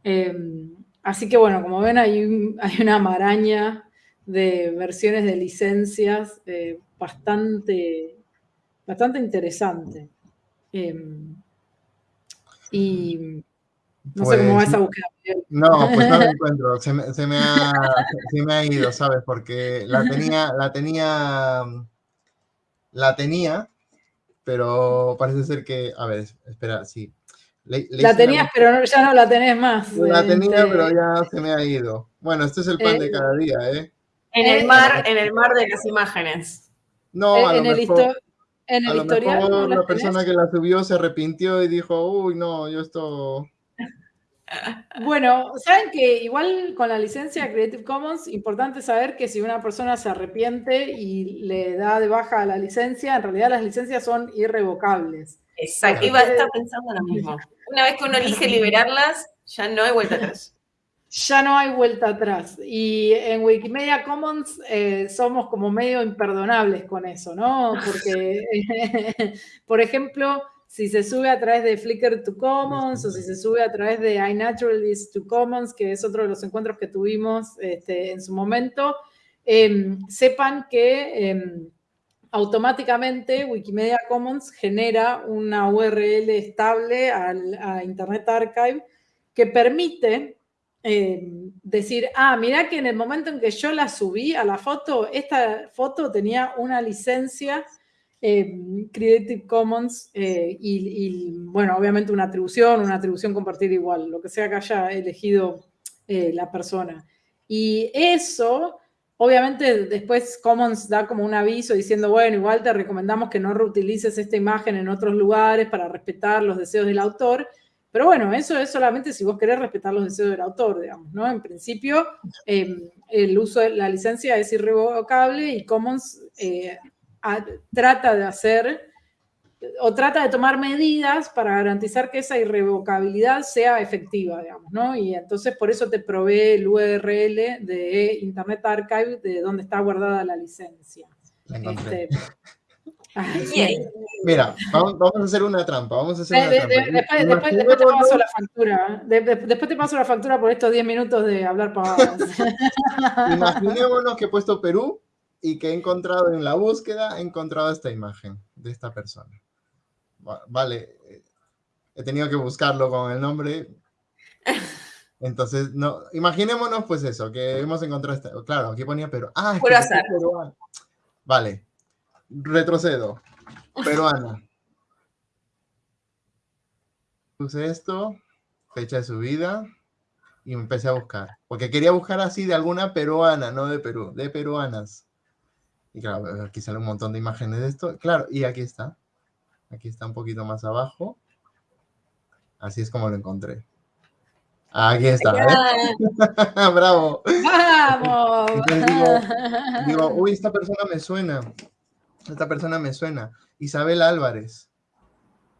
B: Em, así que bueno, como ven hay, hay una maraña de versiones de licencias eh, bastante, bastante interesante. Em, y no sé cómo va esa
C: búsqueda. No, pues no la encuentro. Se me, se me, ha, se me ha ido, ¿sabes? Porque la tenía, la tenía, la tenía, pero parece ser que, a ver, espera, sí.
B: la tenías, pero ya no la tenés más.
C: La tenía, este pero ya se me ha ido. Bueno, este es el pan de eh, cada día, ¿eh?
A: En el mar, en el mar de las imágenes.
C: No, a
B: en
C: lo
B: el
C: mejor,
B: en el historial.
C: la, persona que la subió se arrepintió y dijo, uy, no, yo esto.
B: Bueno, saben que igual con la licencia Creative Commons, importante saber que si una persona se arrepiente y le da de baja la licencia, en realidad las licencias son irrevocables.
A: Exacto, iba a estar pensando lo mismo. Una vez que uno elige liberarlas, ya no hay vuelta atrás
B: ya no hay vuelta atrás. Y en Wikimedia Commons eh, somos como medio imperdonables con eso, ¿no? Porque, por ejemplo, si se sube a través de Flickr to Commons o si se sube a través de iNaturalist to Commons, que es otro de los encuentros que tuvimos este, en su momento, em, sepan que em, automáticamente Wikimedia Commons genera una URL estable al, a Internet Archive que permite Em, decir, ah, mira que en el momento en que yo la subí a la foto, esta foto tenía una licencia eh, Creative Commons eh, y, bueno, obviamente una atribución, una atribución compartida igual, lo que sea que haya elegido la persona. Y eso, obviamente después Commons da como un aviso diciendo, bueno, igual te recomendamos que no reutilices esta imagen en otros lugares para respetar los deseos del autor, pero bueno, eso es solamente si vos querés respetar los deseos del autor, digamos, ¿no? En principio, em, el uso de la licencia es irrevocable y Commons eh, trata de hacer o trata de tomar medidas para garantizar que esa irrevocabilidad sea efectiva, digamos, ¿no? Y entonces por eso te provee el URL de Internet Archive de donde está guardada la licencia. Este,
C: Mira, vamos, a hacer una trampa. Vamos a hacer una
B: trampa. después, te paso la factura. después te paso la factura por estos 10 minutos de hablar pavadas.
C: Imaginémonos que he puesto Perú y que he encontrado en la búsqueda, he encontrado esta imagen de esta persona. Vale, he tenido que buscarlo con el nombre. Entonces, no, imaginémonos pues eso, que hemos encontrado esta, claro, aquí ponía Perú. Ah, es Vale, retrocedo. Peruana. Puse esto, fecha de subida, y me empecé a buscar. Porque quería buscar así de alguna peruana, no de Perú, de peruanas. Y claro, aquí sale un montón de imágenes de esto. Claro, y aquí está. Aquí está un poquito más abajo. Así es como lo encontré. Aquí está. ¿eh? ¡Bravo!
B: ¡Vamos!
C: digo, uy, esta persona me suena. Esta persona me suena. Isabel Álvarez.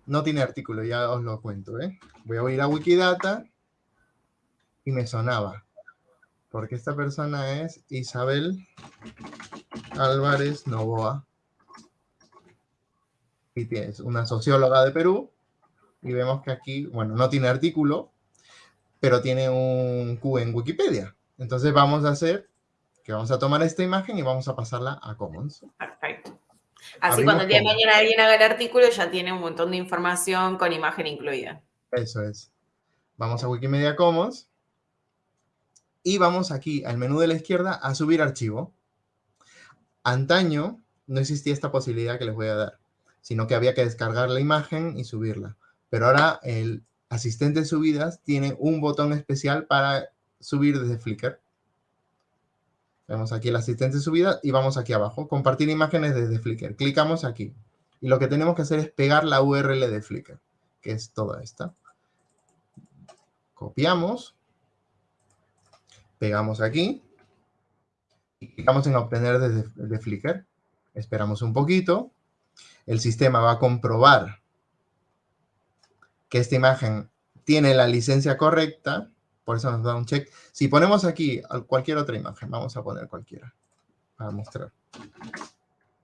C: No tiene artículo, ya os lo cuento. ¿eh? Voy a ir a Wikidata y me sonaba. Porque esta persona es Isabel Álvarez Novoa. Y es una socióloga de Perú. Y vemos que aquí, bueno, no tiene artículo, pero tiene un Q en Wikipedia. Entonces vamos a hacer que vamos a tomar esta imagen y vamos a pasarla a Commons.
A: Perfecto. Así cuando el día de mañana alguien haga el artículo ya tiene un montón de información con imagen incluida.
C: Eso es. Vamos a Wikimedia Commons y vamos aquí al menú de la izquierda a subir archivo. Antaño no existía esta posibilidad que les voy a dar, sino que había que descargar la imagen y subirla. Pero ahora el asistente de subidas tiene un botón especial para subir desde Flickr. Vemos aquí el asistente de subida y vamos aquí abajo, compartir imágenes desde Flickr. Clicamos aquí. Y lo que tenemos que hacer es pegar la URL de Flickr, que es toda esta. Copiamos. Pegamos aquí. Y clicamos en obtener desde Flickr. Esperamos un poquito. El sistema va a comprobar que esta imagen tiene la licencia correcta por eso nos da un check. Si ponemos aquí cualquier otra imagen, vamos a poner cualquiera para mostrar.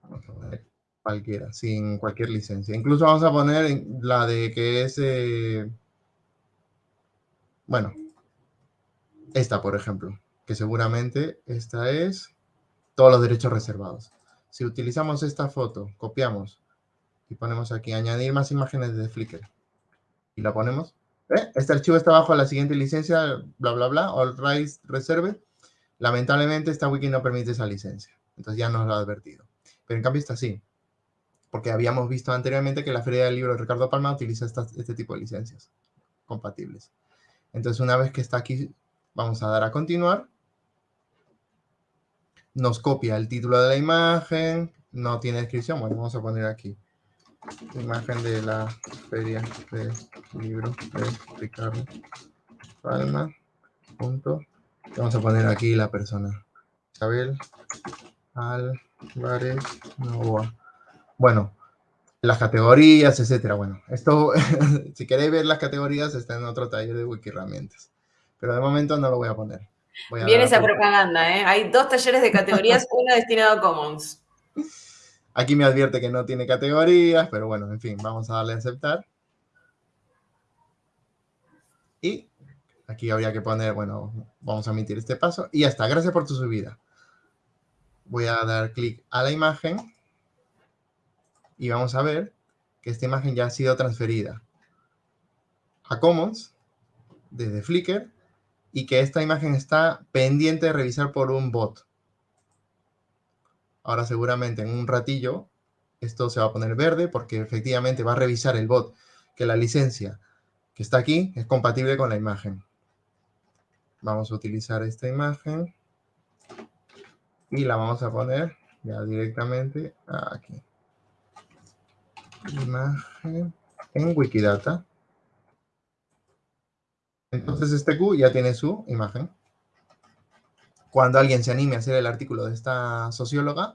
C: Vamos a poner cualquiera, sin cualquier licencia. Incluso vamos a poner la de que es, eh, bueno, esta, por ejemplo, que seguramente esta es todos los derechos reservados. Si utilizamos esta foto, copiamos y ponemos aquí añadir más imágenes de Flickr y la ponemos, ¿Eh? Este archivo está bajo la siguiente licencia, bla, bla, bla, All Rights Reserve. Lamentablemente, esta wiki no permite esa licencia. Entonces ya nos lo ha advertido. Pero en cambio está así. Porque habíamos visto anteriormente que la Feria del Libro de Ricardo Palma utiliza este tipo de licencias compatibles. Entonces, una vez que está aquí, vamos a dar a continuar. Nos copia el título de la imagen. No tiene descripción. Bueno, vamos a poner aquí imagen de la feria de libro de Ricardo Palma. Punto. Vamos a poner aquí la persona. Isabel Álvarez Novoa. Bueno, las categorías, etcétera. Bueno, esto, si queréis ver las categorías, está en otro taller de wiki herramientas. Pero de momento no lo voy a poner.
A: Viene esa propaganda, ¿eh? Hay dos talleres de categorías, uno destinado a Commons.
C: Aquí me advierte que no tiene categorías, pero bueno, en fin, vamos a darle a aceptar. Y aquí habría que poner, bueno, vamos a omitir este paso. Y ya está, gracias por tu subida. Voy a dar clic a la imagen. Y vamos a ver que esta imagen ya ha sido transferida a Commons desde Flickr y que esta imagen está pendiente de revisar por un bot. Ahora seguramente en un ratillo esto se va a poner verde porque efectivamente va a revisar el bot que la licencia que está aquí es compatible con la imagen. Vamos a utilizar esta imagen y la vamos a poner ya directamente aquí. Imagen en Wikidata. Entonces este Q ya tiene su imagen. Cuando alguien se anime a hacer el artículo de esta socióloga,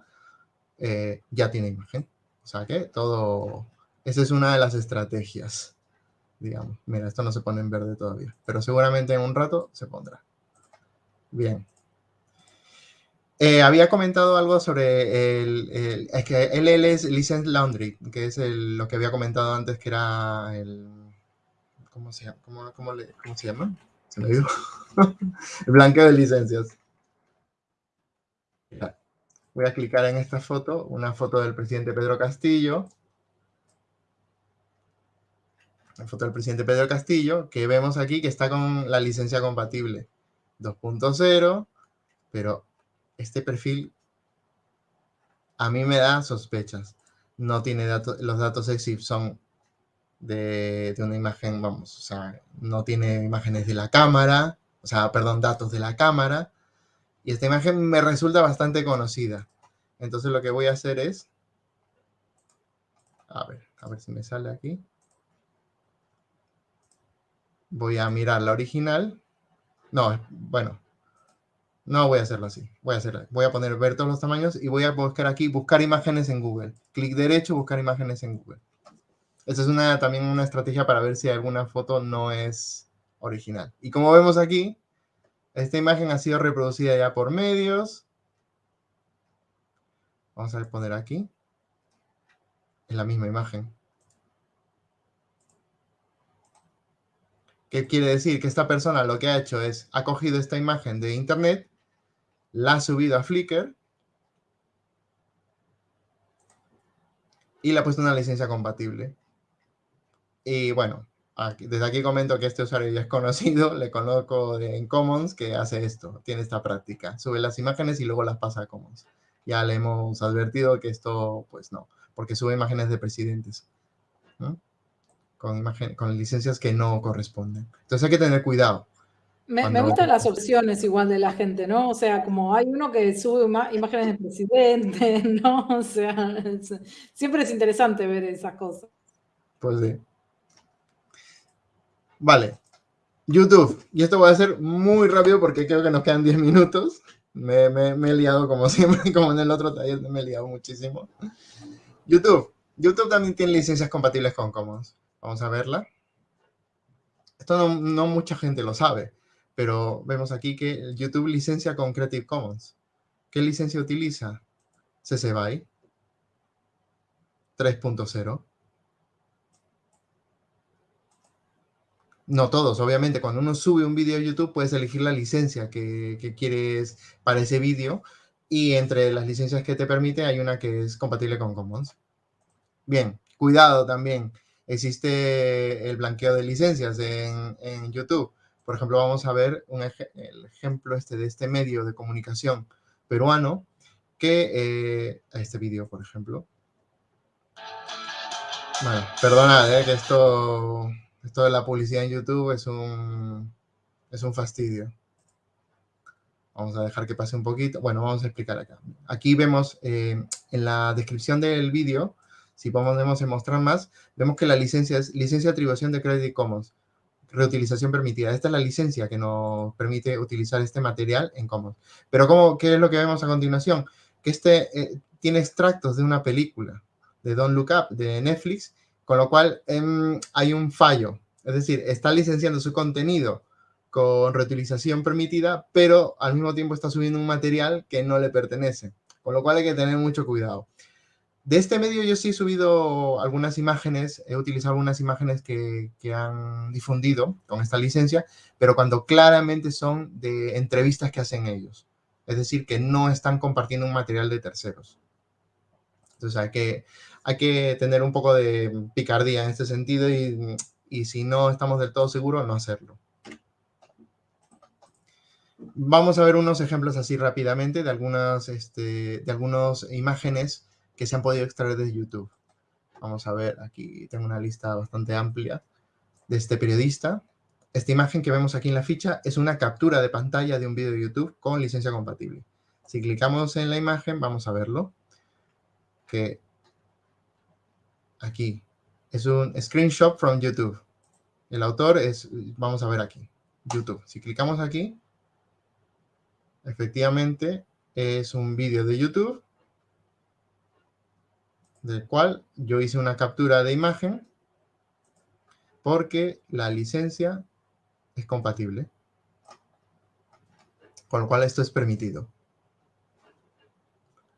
C: eh, ya tiene imagen. O sea que todo... Esa es una de las estrategias, digamos. Mira, esto no se pone en verde todavía, pero seguramente en un rato se pondrá. Bien. Eh, había comentado algo sobre el, Es que LL es License Laundry, que es lo que había comentado antes, que era el... ¿Cómo se llama? ¿Cómo, se llama? Se me dio. el blanqueo de licencias. Voy a clicar en esta foto, una foto del presidente Pedro Castillo. La foto del presidente Pedro Castillo, que vemos aquí que está con la licencia compatible 2.0, pero este perfil a mí me da sospechas. No tiene datos, los datos EXIF son de, de, una imagen, vamos, o sea, no tiene imágenes de la cámara, o sea, perdón, datos de la cámara, y esta imagen me resulta bastante conocida. Entonces lo que voy a hacer es... A ver, a ver si me sale aquí. Voy a mirar la original. No, bueno. No voy a hacerlo así. Voy a, hacer, voy a poner ver todos los tamaños y voy a buscar aquí, buscar imágenes en Google. Clic derecho, buscar imágenes en Google. Esta es una, también una estrategia para ver si alguna foto no es original. Y como vemos aquí, esta imagen ha sido reproducida ya por medios. Vamos a poner aquí. Es la misma imagen. ¿Qué quiere decir? Que esta persona lo que ha hecho es, ha cogido esta imagen de internet, la ha subido a Flickr y le ha puesto una licencia compatible. Y bueno, desde aquí comento que este usuario ya es conocido, le coloco en Commons que hace esto, tiene esta práctica, sube las imágenes y luego las pasa a Commons. Ya le hemos advertido que esto, pues no, porque sube imágenes de presidentes, con, con licencias que no corresponden. Entonces hay que tener cuidado.
B: Me, me, gustan las opciones igual de la gente, ¿no? O sea, como hay uno que sube imágenes de presidente, ¿no? O sea, siempre es interesante ver esas cosas.
C: Pues sí. Vale. YouTube. Y esto voy a hacer muy rápido porque creo que nos quedan 10 minutos. Me, he liado como siempre, como en el otro taller, me he liado muchísimo. YouTube. YouTube también tiene licencias compatibles con Commons. Vamos a verla. Esto no, no mucha gente lo sabe, pero vemos aquí que YouTube licencia con Creative Commons. ¿Qué licencia utiliza? CC BY 3.0. No todos, obviamente. Cuando uno sube un vídeo a YouTube, puedes elegir la licencia que, quieres para ese vídeo. Y entre las licencias que te permite, hay una que es compatible con Commons. Bien, cuidado también. Existe el blanqueo de licencias en, YouTube. Por ejemplo, vamos a ver un el ejemplo este de este medio de comunicación peruano que eh, este vídeo, por ejemplo. Bueno, perdonad, eh, que esto esto de la publicidad en YouTube es un, es un fastidio. Vamos a dejar que pase un poquito. Bueno, vamos a explicar acá. Aquí vemos eh, en la descripción del vídeo, si podemos mostrar más, vemos que la licencia es licencia de atribución de Creative Commons, reutilización permitida. Esta es la licencia que nos permite utilizar este material en Commons. Pero ¿cómo, ¿qué es lo que vemos a continuación? Que este eh, tiene extractos de una película de Don't Look Up de Netflix con lo cual em, hay un fallo. Es decir, está licenciando su contenido con reutilización permitida, pero al mismo tiempo está subiendo un material que no le pertenece. Con lo cual hay que tener mucho cuidado. De este medio yo sí he subido algunas imágenes, he utilizado algunas imágenes que, que, han difundido con esta licencia, pero cuando claramente son de entrevistas que hacen ellos. Es decir, que no están compartiendo un material de terceros. Entonces hay que, hay que tener un poco de picardía en este sentido y, si no estamos del todo seguros, no hacerlo. Vamos a ver unos ejemplos así rápidamente de algunas, este, de algunas imágenes que se han podido extraer de YouTube. Vamos a ver, aquí tengo una lista bastante amplia de este periodista. Esta imagen que vemos aquí en la ficha es una captura de pantalla de un vídeo de YouTube con licencia compatible. Si clicamos en la imagen, vamos a verlo. Que aquí es un screenshot from YouTube. El autor es, vamos a ver aquí, YouTube. Si clicamos aquí, efectivamente es un vídeo de YouTube del cual yo hice una captura de imagen porque la licencia es compatible. Con lo cual esto es permitido.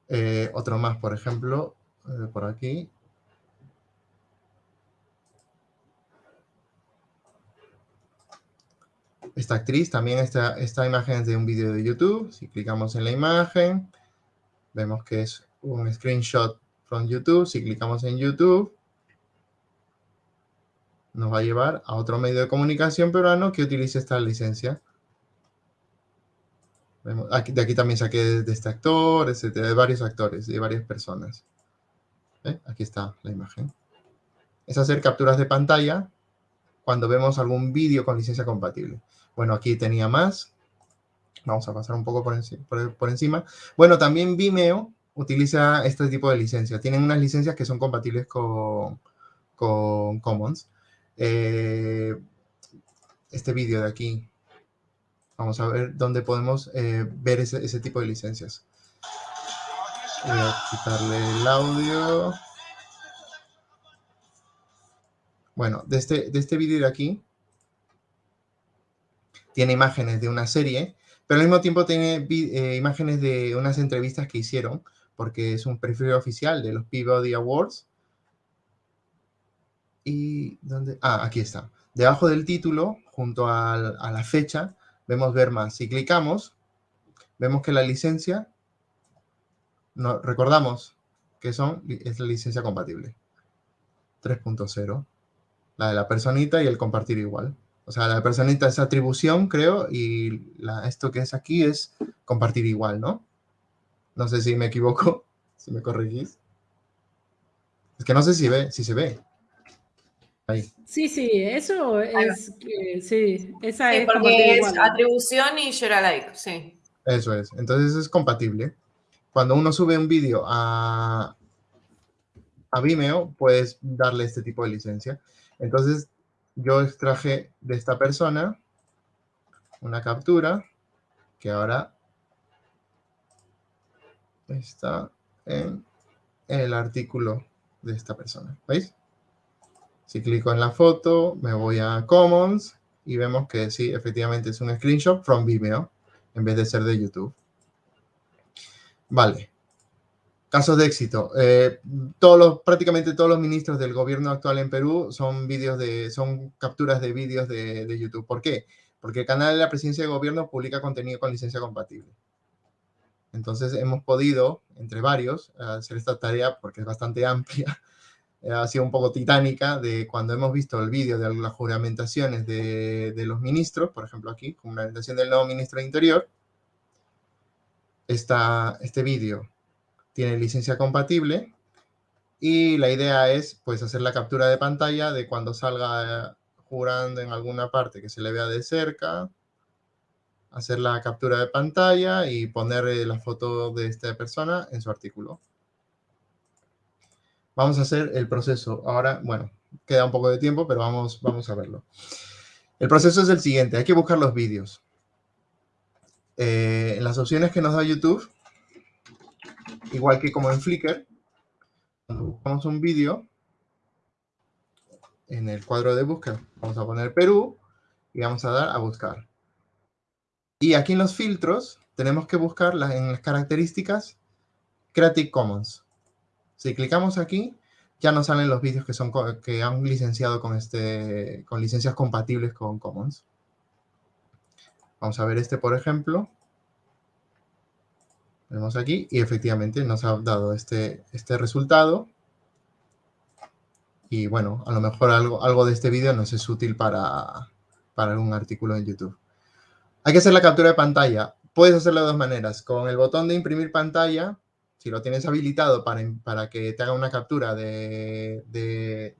C: Eh, otro más, por ejemplo, eh, por aquí. Esta actriz, también esta, esta imagen es de un vídeo de YouTube. Si clicamos en la imagen, vemos que es un screenshot from YouTube. Si clicamos en YouTube, nos va a llevar a otro medio de comunicación peruano que utilice esta licencia. Aquí, de aquí también saqué de este actor, etcétera, de varios actores, de varias personas. Aquí está la imagen. Es hacer capturas de pantalla cuando vemos algún vídeo con licencia compatible. Bueno, aquí tenía más. Vamos a pasar un poco por, encima. Bueno, también Vimeo utiliza este tipo de licencia. Tienen unas licencias que son compatibles con, con Commons. Eh, este vídeo de aquí. Vamos a ver dónde podemos eh, ver ese, ese, tipo de licencias. Voy a quitarle el audio. Bueno, de este, de este vídeo de aquí, tiene imágenes de una serie, pero al mismo tiempo tiene eh, imágenes de unas entrevistas que hicieron, porque es un perfil oficial de los Peabody Awards. ¿Y dónde? Ah, aquí está. Debajo del título, junto a, la fecha, vemos ver más. Si clicamos, vemos que la licencia, recordamos que son, es la licencia compatible. 3.0. La de la personita y el compartir igual. O sea, la personita es atribución, creo, y esto que es aquí es compartir igual, ¿no? No sé si me equivoco, si me corregís. Es que no sé si, ve, si se ve.
B: Ahí. Sí, sí, eso es, sí, esa
A: es porque es atribución y share alike, sí.
C: Eso es, entonces es compatible. Cuando uno sube un vídeo a, a Vimeo, puedes darle este tipo de licencia. Entonces, yo extraje de esta persona una captura que ahora está en el artículo de esta persona. ¿Veis? Si clico en la foto, me voy a Commons y vemos que sí, efectivamente es un screenshot from Vimeo en vez de ser de YouTube. Vale. Casos de éxito. Eh, todos los, prácticamente todos los ministros del gobierno actual en Perú son vídeos de, son capturas de vídeos de, de, YouTube. ¿Por qué? Porque el canal de la presidencia de gobierno publica contenido con licencia compatible. Entonces hemos podido, entre varios, hacer esta tarea porque es bastante amplia. ha sido un poco titánica de cuando hemos visto el vídeo de las juramentaciones de, de los ministros, por ejemplo aquí, juramentación del nuevo ministro de Interior, esta, este vídeo tiene licencia compatible y la idea es pues hacer la captura de pantalla de cuando salga jurando en alguna parte que se le vea de cerca, hacer la captura de pantalla y poner eh, la foto de esta persona en su artículo. Vamos a hacer el proceso. Ahora, bueno, queda un poco de tiempo, pero vamos, vamos a verlo. El proceso es el siguiente. Hay que buscar los vídeos. Eh, en las opciones que nos da YouTube, igual que como en Flickr, cuando buscamos un vídeo, en el cuadro de búsqueda vamos a poner Perú y vamos a dar a buscar. Y aquí en los filtros tenemos que buscar en las características Creative Commons. Si clicamos aquí, ya nos salen los vídeos que, son, que han licenciado con, este, con licencias compatibles con Commons. Vamos a ver este, por ejemplo. Vemos aquí y efectivamente nos ha dado este, este resultado. Y bueno, a lo mejor algo, algo de este vídeo nos es útil para, para algún artículo en YouTube. Hay que hacer la captura de pantalla. Puedes hacerlo de dos maneras. Con el botón de imprimir pantalla, si lo tienes habilitado para, para que te haga una captura de, de,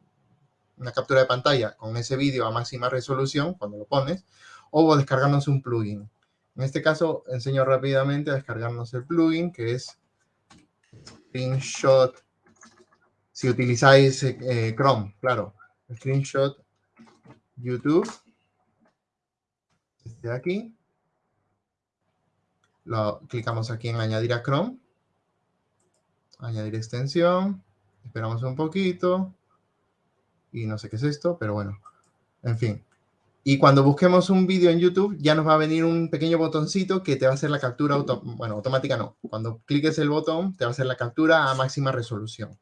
C: una captura de pantalla con ese vídeo a máxima resolución cuando lo pones, o descargarnos un plugin. En este caso, enseño rápidamente a descargarnos el plugin, que es Screenshot, si utilizáis eh, Chrome, claro, Screenshot YouTube, desde aquí, lo clicamos aquí en añadir a Chrome, añadir extensión, esperamos un poquito, y no sé qué es esto, pero bueno, en fin. Y cuando busquemos un vídeo en YouTube, ya nos va a venir un pequeño botoncito que te va a hacer la captura, bueno, automática no. Cuando cliques el botón, te va a hacer la captura a máxima resolución.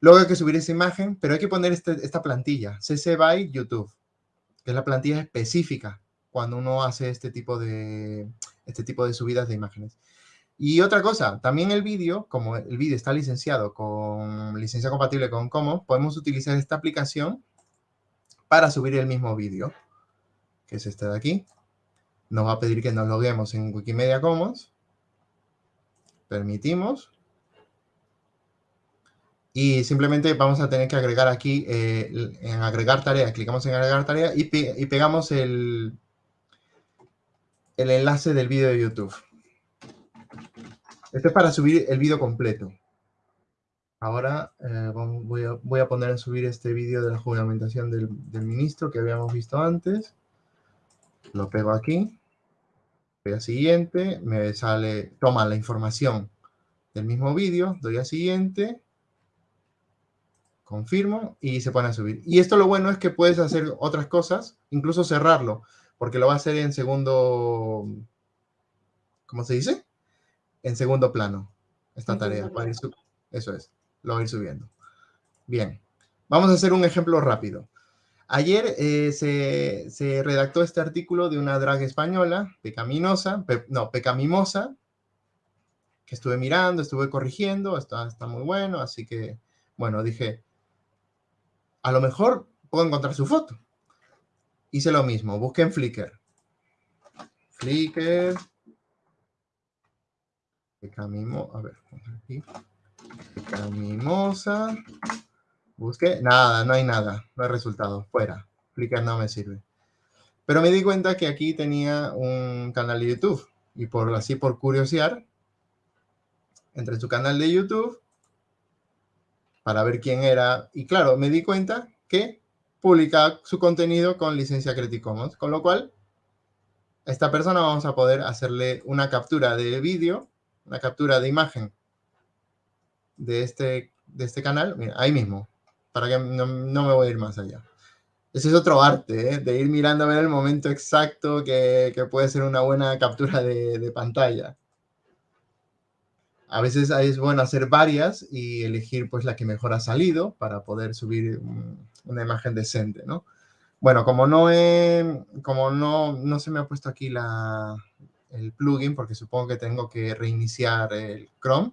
C: Luego hay que subir esa imagen, pero hay que poner este, esta plantilla, CC by YouTube, que es la plantilla específica cuando uno hace este tipo de, este tipo de subidas de imágenes. Y otra cosa, también el vídeo, como el vídeo está licenciado con licencia compatible con Commons, podemos utilizar esta aplicación para subir el mismo vídeo, que es este de aquí. Nos va a pedir que nos loguemos en Wikimedia Commons. Permitimos. Y simplemente vamos a tener que agregar aquí, eh, en agregar tarea, clicamos en agregar tarea y, pegamos el, el enlace del vídeo de YouTube. Este es para subir el vídeo completo. Ahora eh, voy, a, poner a subir este vídeo de la juramentación del, ministro que habíamos visto antes. Lo pego aquí. Voy a siguiente. Me sale, toma la información del mismo vídeo. Doy a siguiente. Confirmo y se pone a subir. Y esto lo bueno es que puedes hacer otras cosas, incluso cerrarlo, porque lo va a hacer en segundo, ¿cómo se dice? en segundo plano esta tarea. eso es, lo voy a ir subiendo. Bien, vamos a hacer un ejemplo rápido. Ayer eh, se, redactó este artículo de una drag española, pecaminosa, no, pecamimosa, que estuve mirando, estuve corrigiendo, está, está muy bueno, así que, bueno, dije, a lo mejor puedo encontrar su foto. Hice lo mismo, busqué en Flickr. Flickr, Pecamimo, a ver, aquí. Pecamimosa. Busqué, nada, no hay nada, no hay resultado, fuera. Flickr no me sirve. Pero me di cuenta que aquí tenía un canal de YouTube y por así por curiosear, entre su canal de YouTube para ver quién era. Y claro, me di cuenta que publica su contenido con licencia Creative Commons, con lo cual esta persona vamos a poder hacerle una captura de vídeo una captura de imagen de este, de este canal, ahí mismo, para que no, me voy a ir más allá. Ese es otro arte, ¿eh? de ir mirando a ver el momento exacto que, puede ser una buena captura de, pantalla. A veces es bueno hacer varias y elegir pues la que mejor ha salido para poder subir una imagen decente, ¿no? Bueno, como no, como no, no se me ha puesto aquí la, el plugin porque supongo que tengo que reiniciar el Chrome.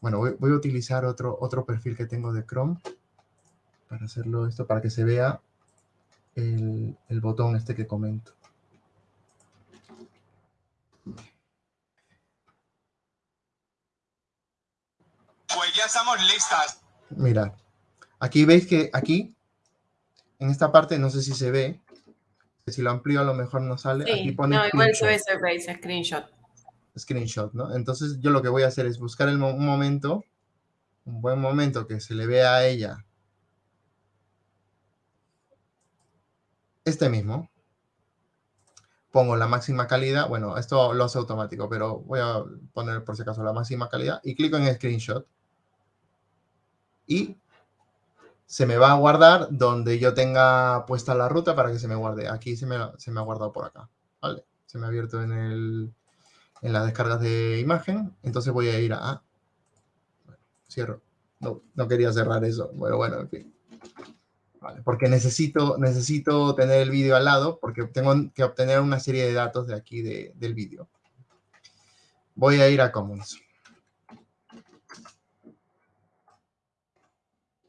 C: Bueno, voy, a utilizar otro, otro perfil que tengo de Chrome para hacerlo esto, para que se vea el, el botón este que comento.
D: Pues ya estamos listas.
C: Mira, aquí veis que aquí, en esta parte, no sé si se ve, si lo amplío a lo mejor no sale.
A: Aquí pone no, igual se ve ese screenshot.
C: Screenshot, ¿no? Entonces yo lo que voy a hacer es buscar el un momento, un buen momento que se le vea a ella. Este mismo. Pongo la máxima calidad. Bueno, esto lo hace automático, pero voy a poner por si acaso la máxima calidad y clico en Screenshot. Y se me va a guardar donde yo tenga puesta la ruta para que se me guarde. Aquí se me, se me ha guardado por acá, ¿vale? Se me ha abierto en, el, en las descargas de imagen. Entonces voy a ir a... cierro. No, no quería cerrar eso. Bueno, bueno, en fin. Porque necesito, necesito tener el vídeo al lado porque tengo que obtener una serie de datos de aquí del vídeo. Voy a ir a Commons.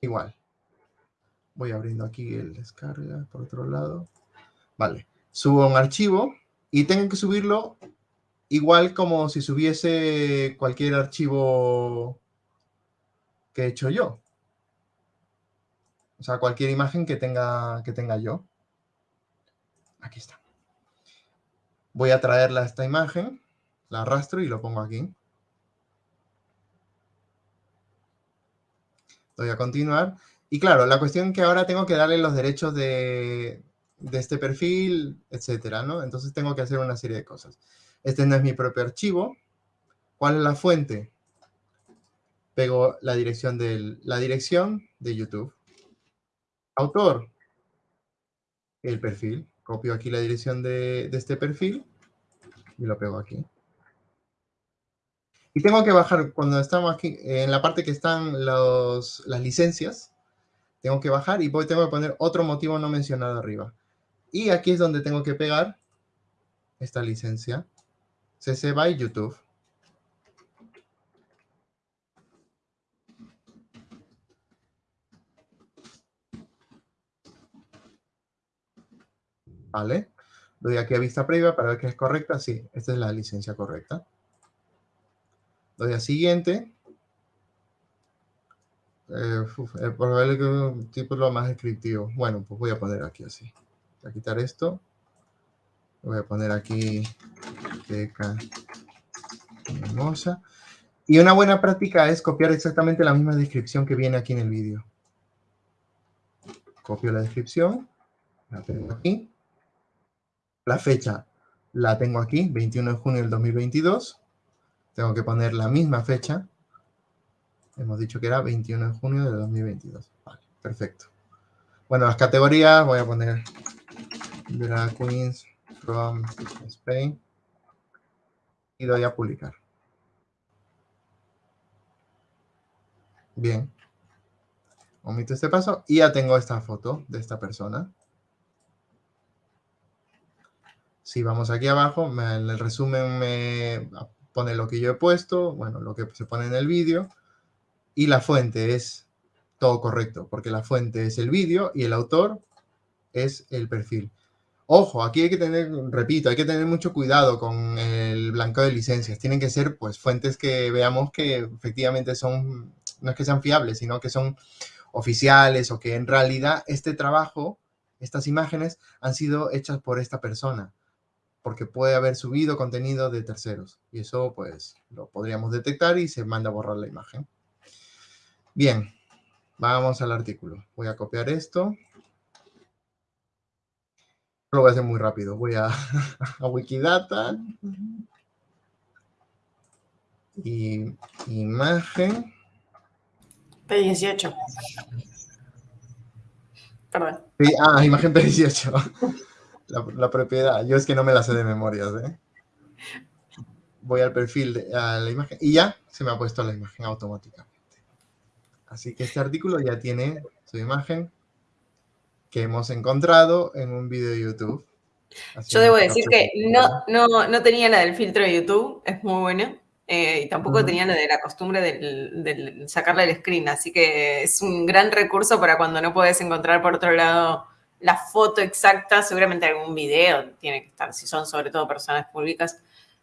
C: Igual. Voy abriendo aquí el descarga por otro lado. Vale, subo un archivo y tengo que subirlo igual como si subiese cualquier archivo que he hecho yo. O sea, cualquier imagen que tenga, que tenga yo. Aquí está. Voy a traerla a esta imagen, la arrastro y lo pongo aquí. Doy a continuar. Y claro, la cuestión es que ahora tengo que darle los derechos de, de este perfil, etcétera, ¿no? Entonces tengo que hacer una serie de cosas. Este no es mi propio archivo. ¿Cuál es la fuente? Pego la dirección, la dirección de YouTube. Autor, el perfil. Copio aquí la dirección de, este perfil y lo pego aquí. Y tengo que bajar, cuando estamos aquí, en la parte que están las licencias, tengo que bajar y voy, tengo que poner otro motivo no mencionado arriba. Y aquí es donde tengo que pegar esta licencia. CC by YouTube. ¿Vale? Doy aquí a vista previa para ver que es correcta. Sí, esta es la licencia correcta. Doy a siguiente. Eh, uf, eh, por ver que título más descriptivo. Bueno, pues voy a poner aquí así. Voy a quitar esto. Voy a poner aquí teca hermosa. Y una buena práctica es copiar exactamente la misma descripción que viene aquí en el vídeo. Copio la descripción, la tengo aquí. La fecha la tengo aquí, 21 de junio del 2022. Tengo que poner la misma fecha. Hemos dicho que era 21 de junio del 2022. Vale, perfecto. Bueno, las categorías voy a poner Drag Queens from Spain y doy a publicar. Bien. Omito este paso y ya tengo esta foto de esta persona. Si vamos aquí abajo, en el resumen me pone lo que yo he puesto, bueno, lo que se pone en el vídeo, y la fuente es todo correcto, porque la fuente es el vídeo y el autor es el perfil. Ojo, aquí hay que tener, repito, hay que tener mucho cuidado con el blanco de licencias. Tienen que ser pues fuentes que veamos que efectivamente son, no es que sean fiables, sino que son oficiales o que en realidad este trabajo, estas imágenes han sido hechas por esta persona, porque puede haber subido contenido de terceros y eso pues lo podríamos detectar y se manda a borrar la imagen. Bien, vamos al artículo. Voy a copiar esto lo voy a hacer muy rápido. Voy a, a Wikidata. Y imagen.
A: P18. Perdón.
C: ah, imagen P18. La, propiedad. Yo es que no me la sé de memoria. ¿eh? Voy al perfil de a la imagen y ya se me ha puesto la imagen automáticamente. Así que este artículo ya tiene su imagen que hemos encontrado en un video de YouTube.
A: Yo debo decir que no, no, no tenía la del filtro de YouTube, es muy bueno. Eh, y tampoco tenía la de la costumbre de sacarle el screen, así que es un gran recurso para cuando no puedes encontrar por otro lado la foto exacta, seguramente algún video tiene que estar, si son sobre todo personas públicas,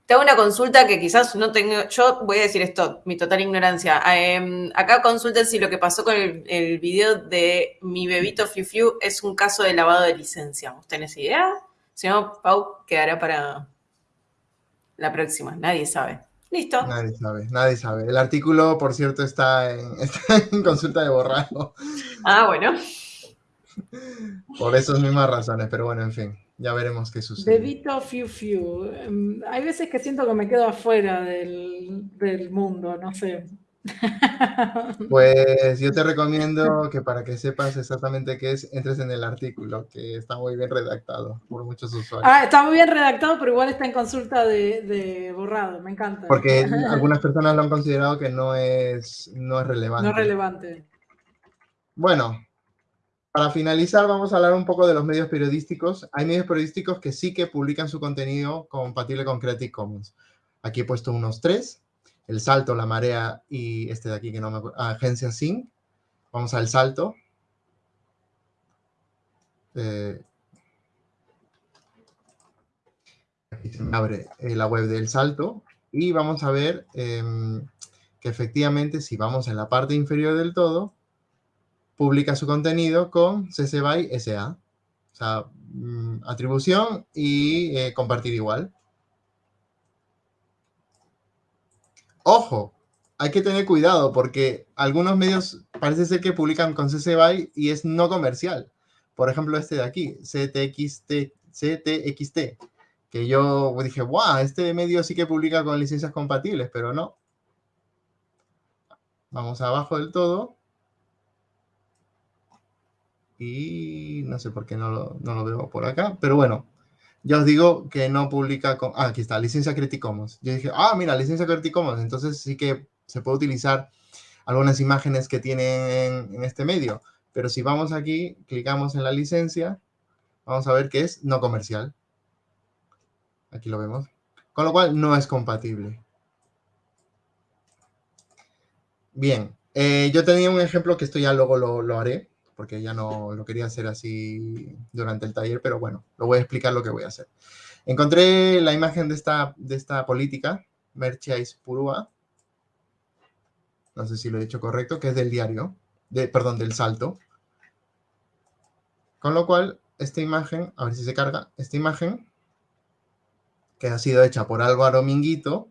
A: te hago una consulta que quizás no tengo, yo voy a decir esto, mi total ignorancia. Em, acá consulten si lo que pasó con el, video de mi bebito Fiu Fiu es un caso de lavado de licencia. ¿Usted tiene idea? Si no, Pau quedará para la próxima. Nadie sabe. Listo.
C: Nadie sabe, nadie sabe. El artículo, por cierto, está en, está en consulta de borrado.
A: Ah, bueno.
C: Por esas mismas razones, pero bueno, en fin. Ya veremos qué sucede.
B: Bebito Fiu Fiu. Em, hay veces que siento que me quedo afuera del, mundo, no sé.
C: Pues yo te recomiendo que para que sepas exactamente qué es, entres en el artículo, que está muy bien redactado por muchos usuarios.
B: Ah, está muy bien redactado, pero igual está en consulta de, borrado, me encanta.
C: Porque algunas personas lo han considerado que no es, no es relevante.
B: No es relevante.
C: Bueno, para finalizar, vamos a hablar un poco de los medios periodísticos. Hay medios periodísticos que sí que publican su contenido compatible con Creative Commons. Aquí he puesto unos tres. El Salto, La Marea y este de aquí que no me acuerdo. Agencia Sync. Vamos al Salto. Eh, aquí se me abre eh, la web del Salto y vamos a ver em, que efectivamente si vamos en la parte inferior del todo, publica su contenido con CC BY SA. O sea, mm, atribución y eh, compartir igual. Ojo, hay que tener cuidado porque algunos medios parece ser que publican con CC BY y es no comercial. Por ejemplo, este de aquí, CTXT, CTXT que yo dije, wow, este medio sí que publica con licencias compatibles, pero no. Vamos abajo del todo. Y no sé por qué no lo, no lo veo por acá, pero bueno, ya os digo que no publica con... Ah, aquí está, licencia Creative Commons. Yo dije, ah, mira, licencia Creative Commons, entonces sí que se puede utilizar algunas imágenes que tienen en este medio. Pero si vamos aquí, clicamos en la licencia, vamos a ver que es no comercial. Aquí lo vemos. Con lo cual no es compatible. Bien, eh, yo tenía un ejemplo que esto ya luego lo, haré, porque ya no lo quería hacer así durante el taller, pero bueno, lo voy a explicar lo que voy a hacer. Encontré la imagen de esta, de esta política, Merchais Purua, no sé si lo he dicho correcto, que es del diario, de, perdón, del salto. Con lo cual, esta imagen, a ver si se carga, esta imagen que ha sido hecha por Álvaro Minguito.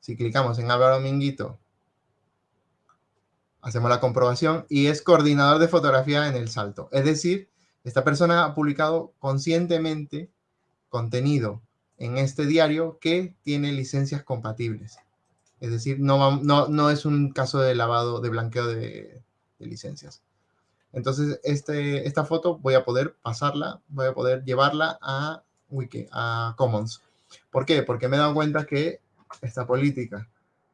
C: Si clicamos en Álvaro Minguito, hacemos la comprobación y es coordinador de fotografía en El Salto. Es decir, esta persona ha publicado conscientemente contenido en este diario que tiene licencias compatibles. Es decir, no, es un caso de lavado, de blanqueo de, de licencias. Entonces, este, esta foto voy a poder pasarla, voy a poder llevarla a Wiki, a Commons. ¿Por qué? Porque me he dado cuenta que esta política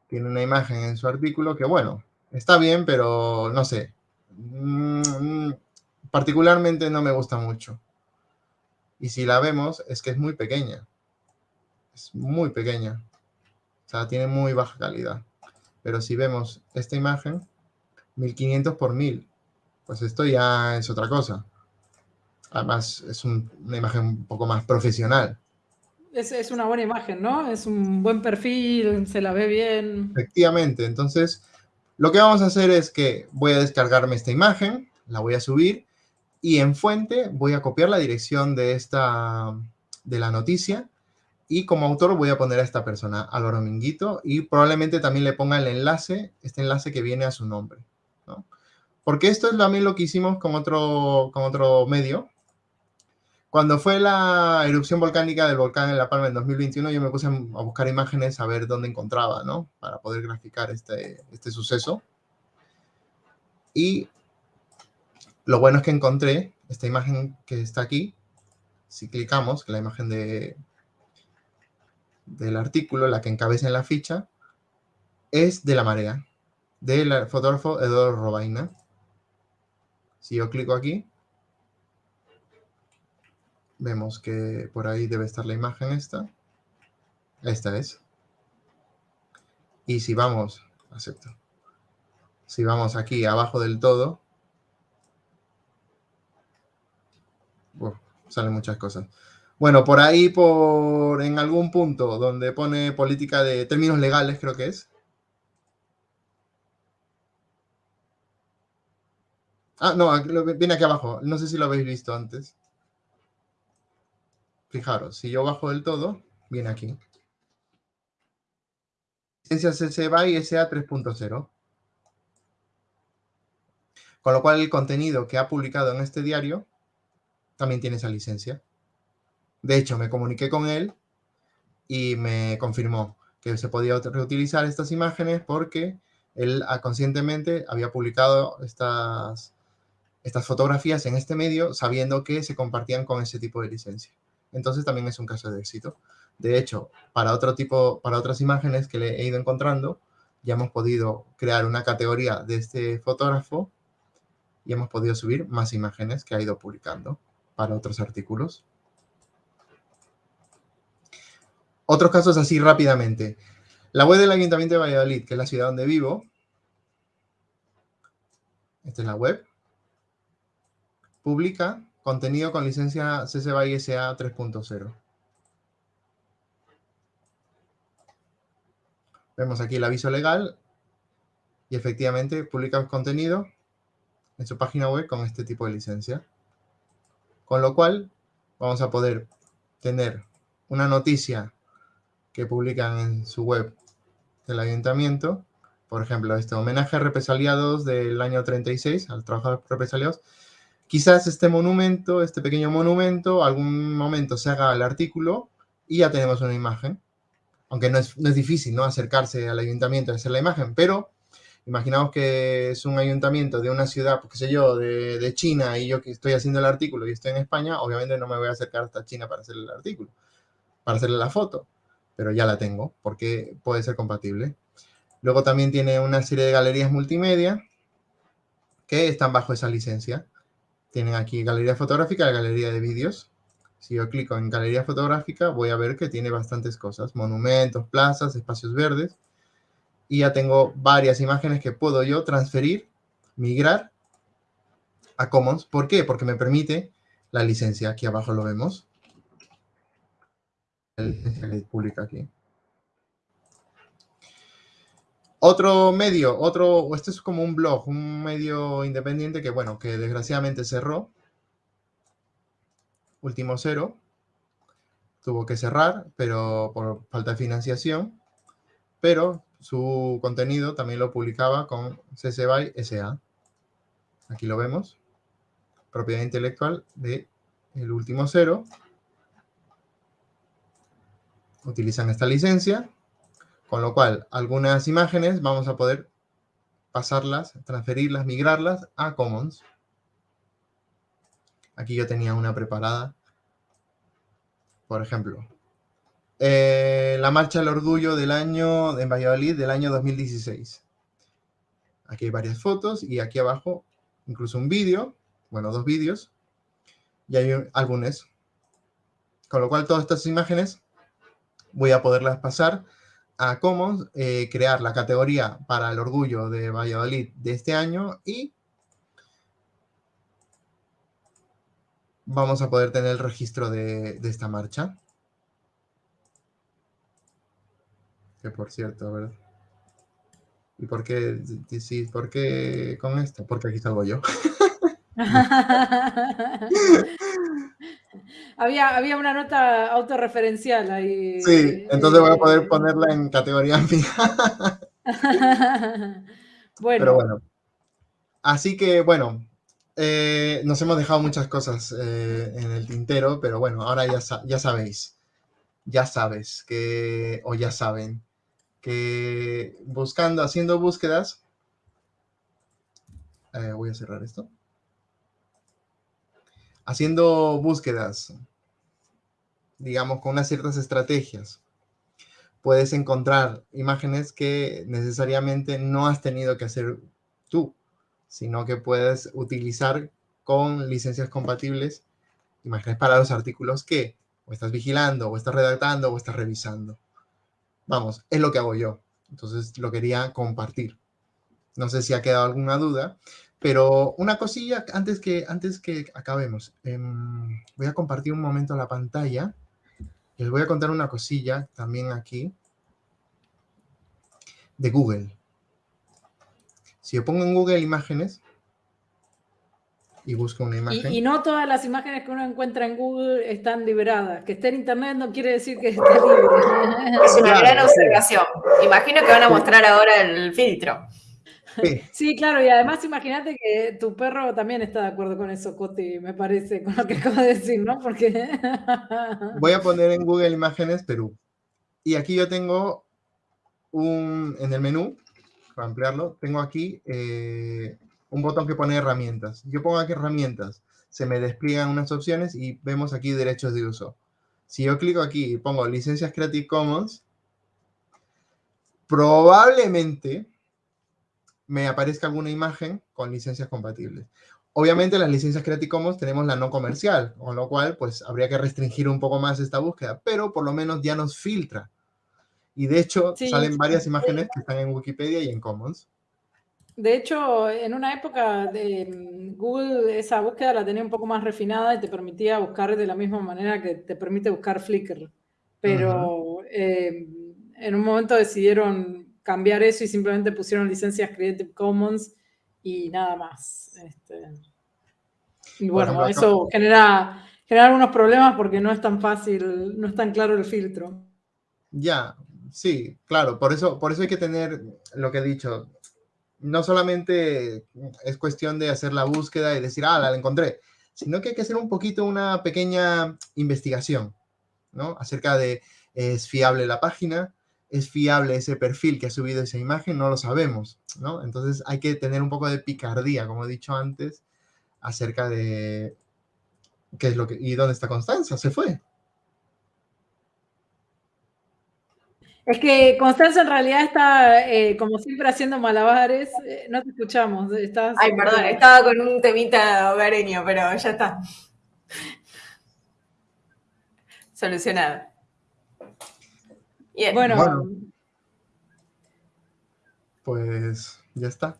C: tiene una imagen en su artículo que, bueno, está bien, pero no sé, mm, particularmente no me gusta mucho. Y si la vemos, es que es muy pequeña. Es muy pequeña. O sea, tiene muy baja calidad. Pero si vemos esta imagen, 1500 por 1000, pues esto ya es otra cosa. Además, es una imagen un poco más profesional.
B: Es, una buena imagen, ¿no? Es un buen perfil, se la ve bien.
C: Efectivamente, entonces lo que vamos a hacer es que voy a descargarme esta imagen, la voy a subir y en fuente voy a copiar la dirección de, esta, de la noticia y como autor voy a poner a esta persona, Álvaro Minguito, y probablemente también le ponga el enlace, este enlace que viene a su nombre. ¿no? Porque esto es también lo que hicimos con otro, con otro medio, cuando fue la erupción volcánica del volcán en La Palma en 2021, yo me puse a buscar imágenes a ver dónde encontraba, ¿no? Para poder graficar este, este suceso. Y lo bueno es que encontré esta imagen que está aquí. Si clicamos, que la imagen de, del artículo, la que encabeza en la ficha, es de la marea, del fotógrafo Eduardo Robaina. Si yo clico aquí, Vemos que por ahí debe estar la imagen esta. Esta es. Y si vamos, acepto. Si vamos aquí abajo del todo, salen muchas cosas. Bueno, por ahí, por en algún punto donde pone política de términos legales, creo que es. Ah, no, viene aquí abajo. No sé si lo habéis visto antes. Fijaros, si yo bajo del todo, viene aquí. Licencia CC BY SA 3.0. Con lo cual el contenido que ha publicado en este diario también tiene esa licencia. De hecho, me comuniqué con él y me confirmó que se podía reutilizar estas imágenes porque él ah, conscientemente había publicado estas, estas fotografías en este medio sabiendo que se compartían con ese tipo de licencia entonces también es un caso de éxito. De hecho, para otro tipo, para otras imágenes que le he ido encontrando, ya hemos podido crear una categoría de este fotógrafo y hemos podido subir más imágenes que ha ido publicando para otros artículos. Otros casos así rápidamente. La web del Ayuntamiento de Valladolid, que es la ciudad donde vivo. Esta es la web. Publica Contenido con licencia CC BY SA 3.0. Vemos aquí el aviso legal y efectivamente publica contenido en su página web con este tipo de licencia. Con lo cual, vamos a poder tener una noticia que publican en su web del ayuntamiento, por ejemplo, este homenaje a represaliados del año 36, al trabajo de represaliados, quizás este monumento, este pequeño monumento, algún momento se haga el artículo y ya tenemos una imagen. Aunque no es, difícil, ¿no? Acercarse al ayuntamiento y hacer la imagen, pero imaginamos que es un ayuntamiento de una ciudad, pues, qué sé yo, de, de, China y yo que estoy haciendo el artículo y estoy en España, obviamente no me voy a acercar hasta China para hacer el artículo, para hacerle la foto, pero ya la tengo porque puede ser compatible. Luego también tiene una serie de galerías multimedia que están bajo esa licencia. Tienen aquí galería fotográfica y galería de vídeos. Si yo clico en galería fotográfica, voy a ver que tiene bastantes cosas. Monumentos, plazas, espacios verdes. Y ya tengo varias imágenes que puedo yo transferir, migrar a Commons. ¿Por qué? Porque me permite la licencia. Aquí abajo lo vemos. La licencia que publica aquí. Otro medio, otro, este es como un blog, un medio independiente que, bueno, que desgraciadamente cerró. Último cero. Tuvo que cerrar, pero por falta de financiación. Pero su contenido también lo publicaba con CC BY SA. Aquí lo vemos. Propiedad intelectual de el último cero. Utilizan esta licencia con lo cual, algunas imágenes vamos a poder pasarlas, transferirlas, migrarlas a Commons. Aquí yo tenía una preparada. Por ejemplo, eh, la Marcha del Orgullo del año, en Valladolid, del año 2016. Aquí hay varias fotos y aquí abajo incluso un vídeo, bueno, dos vídeos, y hay álbumes. Con lo cual, todas estas imágenes voy a poderlas pasar a Commons, eh, crear la categoría para el orgullo de Valladolid de este año y vamos a poder tener el registro de, esta marcha. Que por cierto, a ver. ¿Y por qué, sí, por qué con esto? Porque aquí salgo yo.
B: había, había una nota autorreferencial ahí.
C: Sí, entonces voy a poder eh, ponerla en categoría mía. bueno. Pero bueno. Así que, bueno, eh, nos hemos dejado muchas cosas eh, en el tintero, pero bueno, ahora ya, ya sabéis, ya sabes que, o ya saben, que buscando, haciendo búsquedas, voy a cerrar esto haciendo búsquedas, digamos, con unas ciertas estrategias, puedes encontrar imágenes que necesariamente no has tenido que hacer tú, sino que puedes utilizar con licencias compatibles imágenes para los artículos que o estás vigilando, o estás redactando, o estás revisando. Vamos, es lo que hago yo. Entonces lo quería compartir. No sé si ha quedado alguna duda, pero una cosilla antes que, antes que acabemos. Em, voy a compartir un momento la pantalla. Les voy a contar una cosilla también aquí de Google. Si yo pongo en Google imágenes y busco una imagen.
B: Y, no todas las imágenes que uno encuentra en Google están liberadas. Que esté en Internet no quiere decir que esté libre.
A: Es una gran observación. Imagino que van a mostrar ahora el filtro.
B: Sí. claro, y además imagínate que tu perro también está de acuerdo con eso, Coti, me parece, con lo que acabo de decir, ¿no? Porque...
C: Voy a poner en Google Imágenes Perú. Y aquí yo tengo un, en el menú, para ampliarlo, tengo aquí eh, un botón que pone herramientas. Yo pongo aquí herramientas, se me despliegan unas opciones y vemos aquí derechos de uso. Si yo clico aquí y pongo licencias Creative Commons, probablemente me aparezca alguna imagen con licencias compatibles. Obviamente las licencias Creative Commons tenemos la no comercial, con lo cual pues habría que restringir un poco más esta búsqueda, pero por lo menos ya nos filtra. Y de hecho salen varias imágenes que están en Wikipedia y en Commons.
B: De hecho, en una época de mm, Google esa búsqueda la tenía un poco más refinada y te permitía buscar de la misma manera que te permite buscar Flickr. Pero eh, en un momento decidieron cambiar eso y simplemente pusieron licencias Creative Commons y nada más. Este, y bueno, eso genera, genera algunos problemas porque no es tan fácil, no es tan claro el filtro.
C: Ya, sí, claro, por eso, por eso hay que tener lo que he dicho. No solamente es cuestión de hacer la búsqueda y decir, ah, la encontré, sino que hay que hacer un poquito una pequeña investigación, ¿no? Acerca de, ¿es fiable la página? ¿Es fiable ese perfil que ha subido esa imagen? No lo sabemos, ¿no? Entonces hay que tener un poco de picardía, como he dicho antes, acerca de qué es lo que... ¿Y dónde está Constanza? Se fue.
B: Es que Constanza en realidad está, eh, como siempre, haciendo malabares. Eh, no te escuchamos. Estás,
A: Ay, perdón, estaba con un temita hogareño, pero ya está. Solucionado. Bien.
B: Bueno,
C: Bueno. Pues ya está.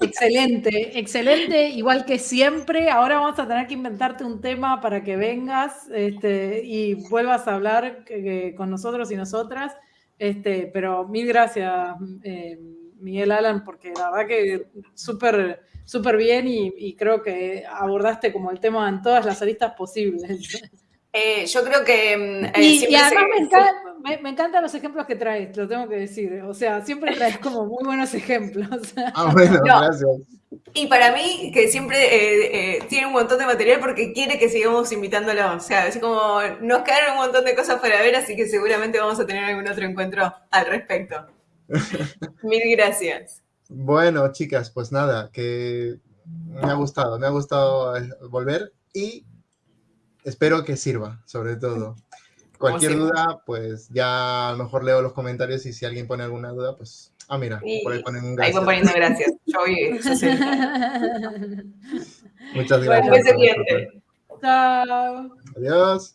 B: excelente, excelente. Igual que siempre, ahora vamos a tener que inventarte un tema para que vengas este, y vuelvas a hablar que- que con nosotros y nosotras. Este, pero mil gracias, eh, Miguel Alan, porque la verdad que súper súper bien y, y creo que abordaste como el tema en todas las aristas posibles.
A: Eh, yo creo que mm, eh,
B: Y, además
A: se-
B: me, encanta- me- me encantan los ejemplos que traes, lo tengo que decir. O sea, siempre traes como muy buenos ejemplos.
C: Ah, bueno,
A: No.
C: gracias.
A: Y para mí, que siempre eh, eh, tiene un montón de material porque quiere que sigamos invitándolo. O sea, es como nos quedaron un montón de cosas para ver, así que seguramente vamos a tener algún otro encuentro al respecto. Mil gracias.
C: Bueno, chicas, pues nada, que me ha gustado, me ha gustado volver y espero que sirva, sobre todo. Cualquier duda, pues ya a lo mejor leo los comentarios y si alguien pone alguna duda, pues, ah, mira,
A: Y
C: por ahí ponen un
A: Ahí
C: gracias.
A: van poniendo gracias. Yo voy 60.
C: Muchas
B: Bueno,
C: gracias. Vuestro
A: cliente.
C: tiempo.
B: Chao.
C: Adiós.